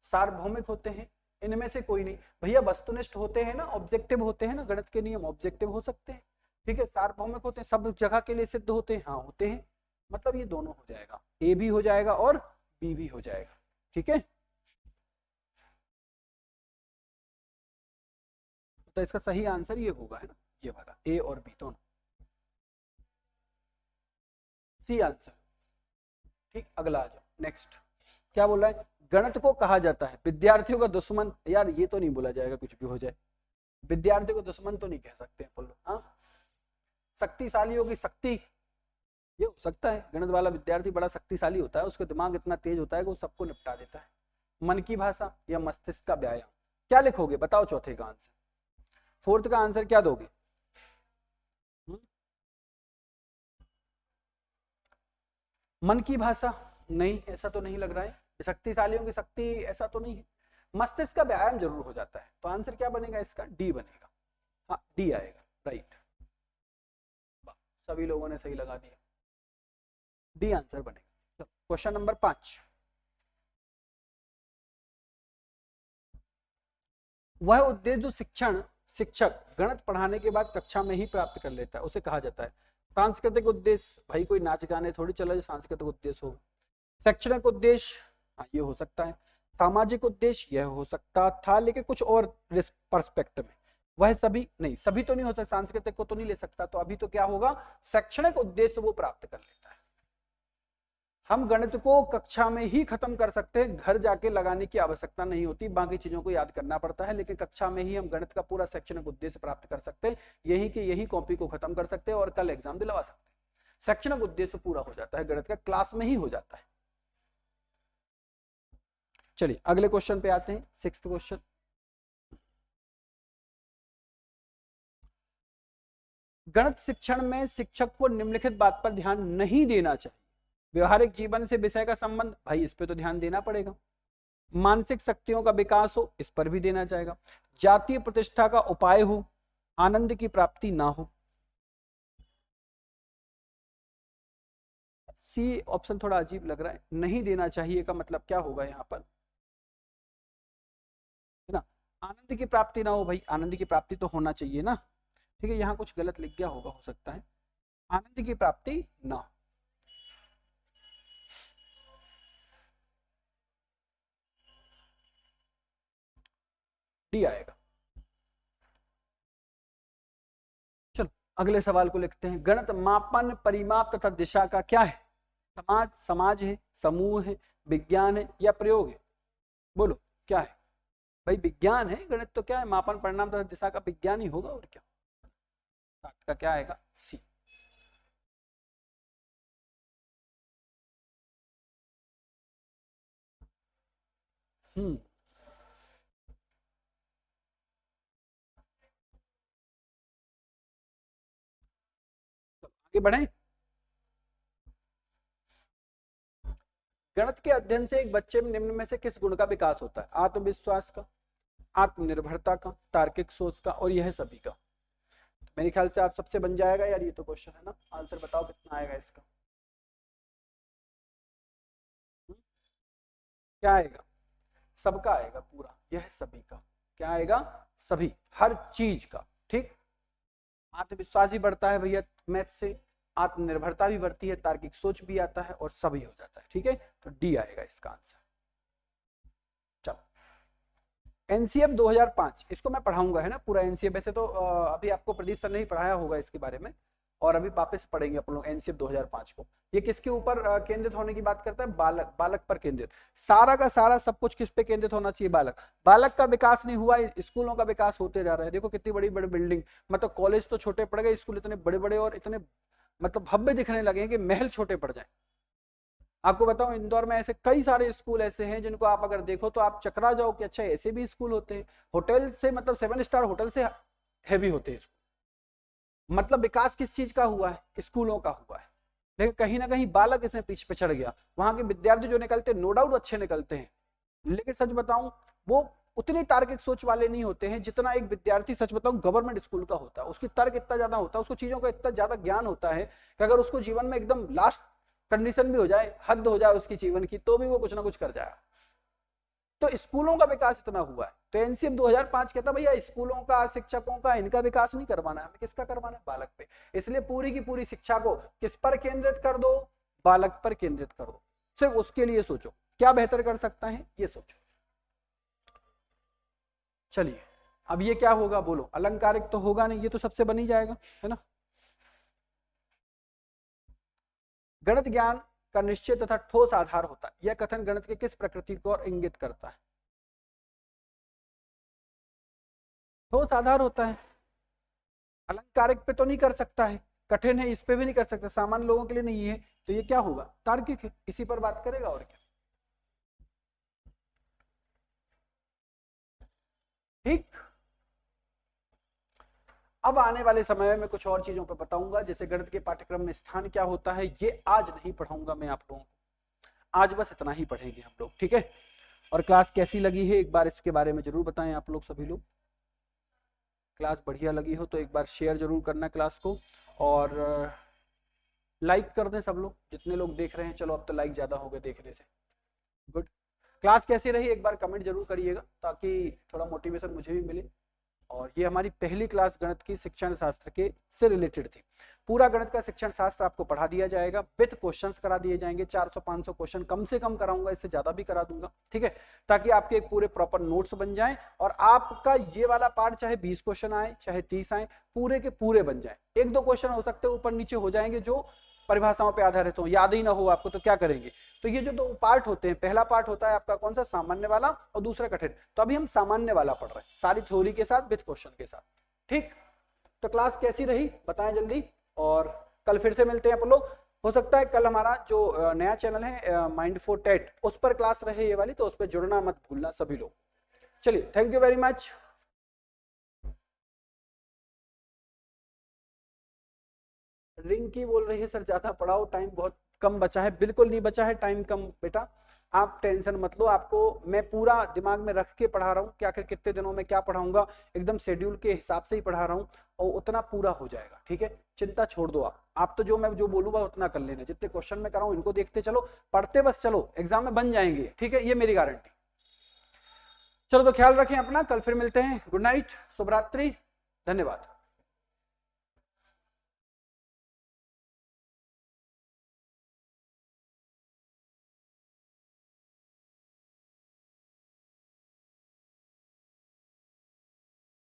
Speaker 1: सार्वभौमिक होते हैं। इनमें से कोई नहीं। भैया, वस्तुनिष्ठ होते हैं ना? ऑब्जेक्टिव होते हैं ना? गणित के नियम ऑब्जेक्टिव हो सकते हैं। ठीक है? सार्वभौमिक होते हैं। सब जगह के लिए सिद्ध होते हैं। हाँ होते हैं। मतलब ये दोनों हो जाएगा। ए भी हो जाएगा और बी भी हो जाएगा। ठीक है? तो इसका सही आंसर ये होगा, है ना? ये वाला ए और बी दोनों। C answer. ठीक, अगला आ जाओ। नेक्स्ट क्या बोल रहा है? गणित को कहा जाता है। विद्यार्थियों का दुश्मन, यार ये तो नहीं बोला जाएगा कुछ भी हो जाए। विद्यार्थियों को दुश्मन तो नहीं कह सकते बोलो हाँ? शक्तिशालियों की शक्ति ये हो सकता है, गणित वाला विद्यार्थी बड़ा शक्तिशाली होता है, उसका दिमाग इतना तेज होता है कि वो सबको निपटा देता है। मन की भाषा या मस्तिष्क का व्यायाम। क्या लिखोगे? बताओ चौथे का आंसर फोर्थ का आंसर क्या दोगे? मन की भाषा? नहीं, ऐसा तो नहीं लग रहा है। शक्तिशालियों की शक्ति, ऐसा तो नहीं है। मस्तिष्क का व्यायाम ज़रूर हो जाता है। तो आंसर क्या बनेगा इसका? डी बनेगा। हाँ डी आएगा। राइट सभी लोगों ने सही लगा दिया। डी आंसर बनेगा। क्वेश्चन नंबर पाँच। वह उद्देश्य जो शिक्षण, शिक्षक गणित पढ़ाने के बाद कक्षा में ही प्राप्त कर लेता है, उसे कहा जाता है। सांस्कृतिक उद्देश्य, भाई कोई नाच गाने थोड़ी चला जो सांस्कृतिक उद्देश्य होगा शैक्षणिक उद्देश्य हाँ ये हो सकता है। सामाजिक उद्देश्य, यह हो सकता था, लेकिन कुछ और परस्पेक्टिव में। वह सभी, नहीं, सभी तो नहीं हो सकता, सांस्कृतिक को तो नहीं ले सकता तो अभी तो क्या होगा? शैक्षणिक उद्देश्य वो प्राप्त कर लेता है। हम गणित को कक्षा में ही खत्म कर सकते हैं। घर जाके लगाने की आवश्यकता नहीं होती। बाकी चीज़ों को याद करना पड़ता है, लेकिन कक्षा में ही हम गणित का पूरा शैक्षणिक उद्देश्य प्राप्त कर सकते हैं। यही के यही कॉपी को खत्म कर सकते हैं और कल एग्ज़ाम दिलवा सकते हैं। शैक्षणिक उद्देश्य पूरा हो जाता है, गणित का क्लास में ही हो जाता है। चलिए, अगले क्वेश्चन पे आते हैं। Six question. गणित शिक्षण में शिक्षक को निम्नलिखित बात पर ध्यान नहीं देना चाहिए। व्यवहारिक जीवन से विषय का संबंध, भाई इस पर तो ध्यान देना पड़ेगा। मानसिक शक्तियों का विकास हो, इस पर भी देना चाहेगा जातीय प्रतिष्ठा का उपाय हो, आनंद की प्राप्ति ना हो। सी ऑप्शन थोड़ा अजीब लग रहा है, नहीं देना चाहिए का मतलब क्या होगा यहाँ पर? है ना? आनंद की प्राप्ति ना हो, भाई आनंद की प्राप्ति तो होना चाहिए ना। ठीक है, यहाँ कुछ गलत लिख गया होगा, हो सकता है। आनंद की प्राप्ति ना हो। डी आएगा। चलो, अगले सवाल को लिखते हैं। गणित मापन परिमाप तथा दिशा का क्या है? समाज समाज है, समूह है, विज्ञान है या प्रयोग है? बोलो, क्या है? भाई विज्ञान है, गणित तो क्या है? मापन परिणाम तथा दिशा का विज्ञान ही होगा और क्या? का क्या आएगा? सी। हम्म। आगे बढ़े। गणित के अध्ययन से एक बच्चे में निम्न में से किस गुण का विकास होता है? आत्मविश्वास का, आत्मनिर्भरता का, तार्किक सोच का और यह सभी का। मेरे ख्याल से आप सबसे बन जाएगा यार ये तो क्वेश्चन है ना? आंसर बताओ कितना आएगा इसका। हम्म? क्या आएगा? सबका आएगा पूरा, यह सभी का। क्या आएगा? सभी, हर चीज़ का, ठीक? आत्मविश्वास भी बढ़ता है भैया मैथ से, आत्मनिर्भरता भी बढ़ती है, तार्किक सोच भी आता है और सभी हो जाता है, ठीक है? तो डी आएगा इसका आंसर चलो। एनसीएफ 2005 इसको मैं पढ़ाऊँगा, है ना? पूरा एनसीएफ वैसे तो अभी आपको प्रदीप सर ने ही पढ़ाया होगा इसके बारे में। और अभी वापस पढ़ेंगे अपन लोग एनसीएफ 2005 को। ये किसके ऊपर केंद्रित होने की बात करता है? बालक बालक पर केंद्रित। सारा का सारा सब कुछ किस पे केंद्रित होना चाहिए? बालक। बालक का विकास नहीं हुआ स्कूलों का विकास होते जा रहा है। देखो कितनी बड़ी बड़ी बिल्डिंग मतलब कॉलेज तो छोटे पड़ गए, स्कूल इतने बड़े बड़े और इतने मतलब भव्य दिखने लगे कि महल छोटे पड़ जाए। आपको बताऊँ, इंदौर में ऐसे कई सारे स्कूल ऐसे हैं जिनको आप अगर देखो तो आप चकरा जाओ कि अच्छा ऐसे भी स्कूल होते हैं। होटल से मतलब सेवन स्टार होटल से हैवी होते हैं मतलब विकास किस चीज़ का हुआ है? स्कूलों का हुआ है। लेकिन कहीं ना कहीं बालक इसमें पीछे पिछड़ गया। वहाँ के विद्यार्थी जो निकलते नो डाउट अच्छे निकलते हैं। लेकिन सच बताऊँ, वो उतनी तार्किक सोच वाले नहीं होते हैं जितना एक विद्यार्थी, सच बताऊँ गवर्नमेंट स्कूल का होता है। उसकी तर्क इतना ज़्यादा होता है, उसको चीज़ों का इतना ज़्यादा ज्ञान होता है कि अगर उसको जीवन में एकदम लास्ट कंडीशन भी हो जाए, हद हो जाए उसकी जीवन की तो भी वो कुछ ना कुछ कर जाएगा। तो स्कूलों का विकास इतना हुआ है। तो एनसीएम 2005 कहता भैया, स्कूलों का, शिक्षकों का, इनका विकास नहीं करवाना है। हमें किसका करवाना है? बालक पे। इसलिए पूरी की पूरी शिक्षा को किस पर केंद्रित कर दो? बालक पर केंद्रित कर दो। सिर्फ़ उसके लिए सोचो। क्या बेहतर कर सकता है? ये सोचो। चलिए, अब ये क्या होगा? बोलो। अलंकारिक तो होगा नहीं, ये तो सबसे बनी जाएगा, है ना? गणित ज्ञान का निश्चित तथा ठोस आधार होता है। यह कथन गणित के किस प्रकृति को और इंगित करता है? ठोस आधार होता है। अलंकारिक पे तो नहीं कर सकता है। कठिन है, इस पे भी नहीं कर सकता। सामान्य लोगों के लिए नहीं है तो ये क्या होगा? तार्किक है। इसी पर बात करेगा और क्या? ठीक। अब आने वाले समय में कुछ और चीज़ों पर बताऊँगा, जैसे गणित के पाठ्यक्रम में स्थान क्या होता है, ये आज नहीं पढ़ाऊँगा मैं आप लोगों को। आज बस इतना ही पढ़ेंगे हम लोग, ठीक है? और क्लास कैसी लगी है, एक बार इसके बारे में ज़रूर बताएँ आप लोग सभी लोग। क्लास बढ़िया लगी हो तो एक बार शेयर ज़रूर करना क्लास को, और लाइक कर दें सब लोग, जितने लोग देख रहे हैं, चलो अब तो लाइक ज़्यादा हो गए देखने से। गुड। क्लास कैसी रही, एक बार कमेंट ज़रूर करिएगा, ताकि थोड़ा मोटिवेशन मुझे भी मिले। और ये हमारी पहली क्लास गणित की शिक्षण शास्त्र के से रिलेटेड थी। पूरा गणित का शिक्षण शास्त्र आपको पढ़ा दिया जाएगा, विथ क्वेश्चंस करा दिए जाएँगे 400-500 क्वेश्चन कम से कम कराऊँगा, इससे ज़्यादा भी करा दूँगा, ठीक है? ताकि आपके एक पूरे प्रॉपर नोट्स बन जाएँ और आपका ये वाला पार्ट चाहे 20 क्वेश्चन आए, चाहे 30 आए, पूरे के पूरे बन जाए। एक दो क्वेश्चन हो सकते हैं, ऊपर नीचे हो जाएँगे जो परिभाषाओं पे आधारित हो, याद ही ना हो आपको तो क्या करेंगे? तो ये जो दो पार्ट होते हैं, पहला पार्ट होता है आपका कौन सा? सामान्य वाला और दूसरा कठिन। तो अभी हम सामान्य वाला पढ़ रहे हैं, सारी थ्योरी के साथ विथ क्वेश्चन के साथ। ठीक? तो क्लास कैसी रही? बताएँ जल्दी, और कल फिर से मिलते हैं आप लोग। हो सकता है कल हमारा जो नया चैनल है माइंड फोर टेट, उस पर क्लास रहे ये वाली तो उस पर जुड़ना मत भूलना सभी लोग। चलिए, thank you very much. Ring की बोल रही है सर, ज़्यादा पढ़ाओ टाइम बहुत कम बचा है। बिल्कुल नहीं बचा है टाइम कम बेटा। आप टेंशन मत लो, आपको मैं पूरा दिमाग में रख के पढ़ा रहा हूँ कि आखिर कितने दिनों में क्या पढ़ाऊँगा। एकदम शेड्यूल के हिसाब से ही पढ़ा रहा हूँ और उतना पूरा हो जाएगा, ठीक है? चिंता छोड़ दो आप। आप तो जो मैं जो बोलूँगा उतना कर लेना। जितने क्वेश्चन में कराऊँ, इनको देखते चलो। पढ़ते बस चलो। एग्ज़ाम में बन जाएँगे, ठीक है? ये मेरी गारंटी चलो तो ख्याल रखें अपना। कल फिर मिलते हैं। गुड नाइट शुभरात्रि। धन्यवाद।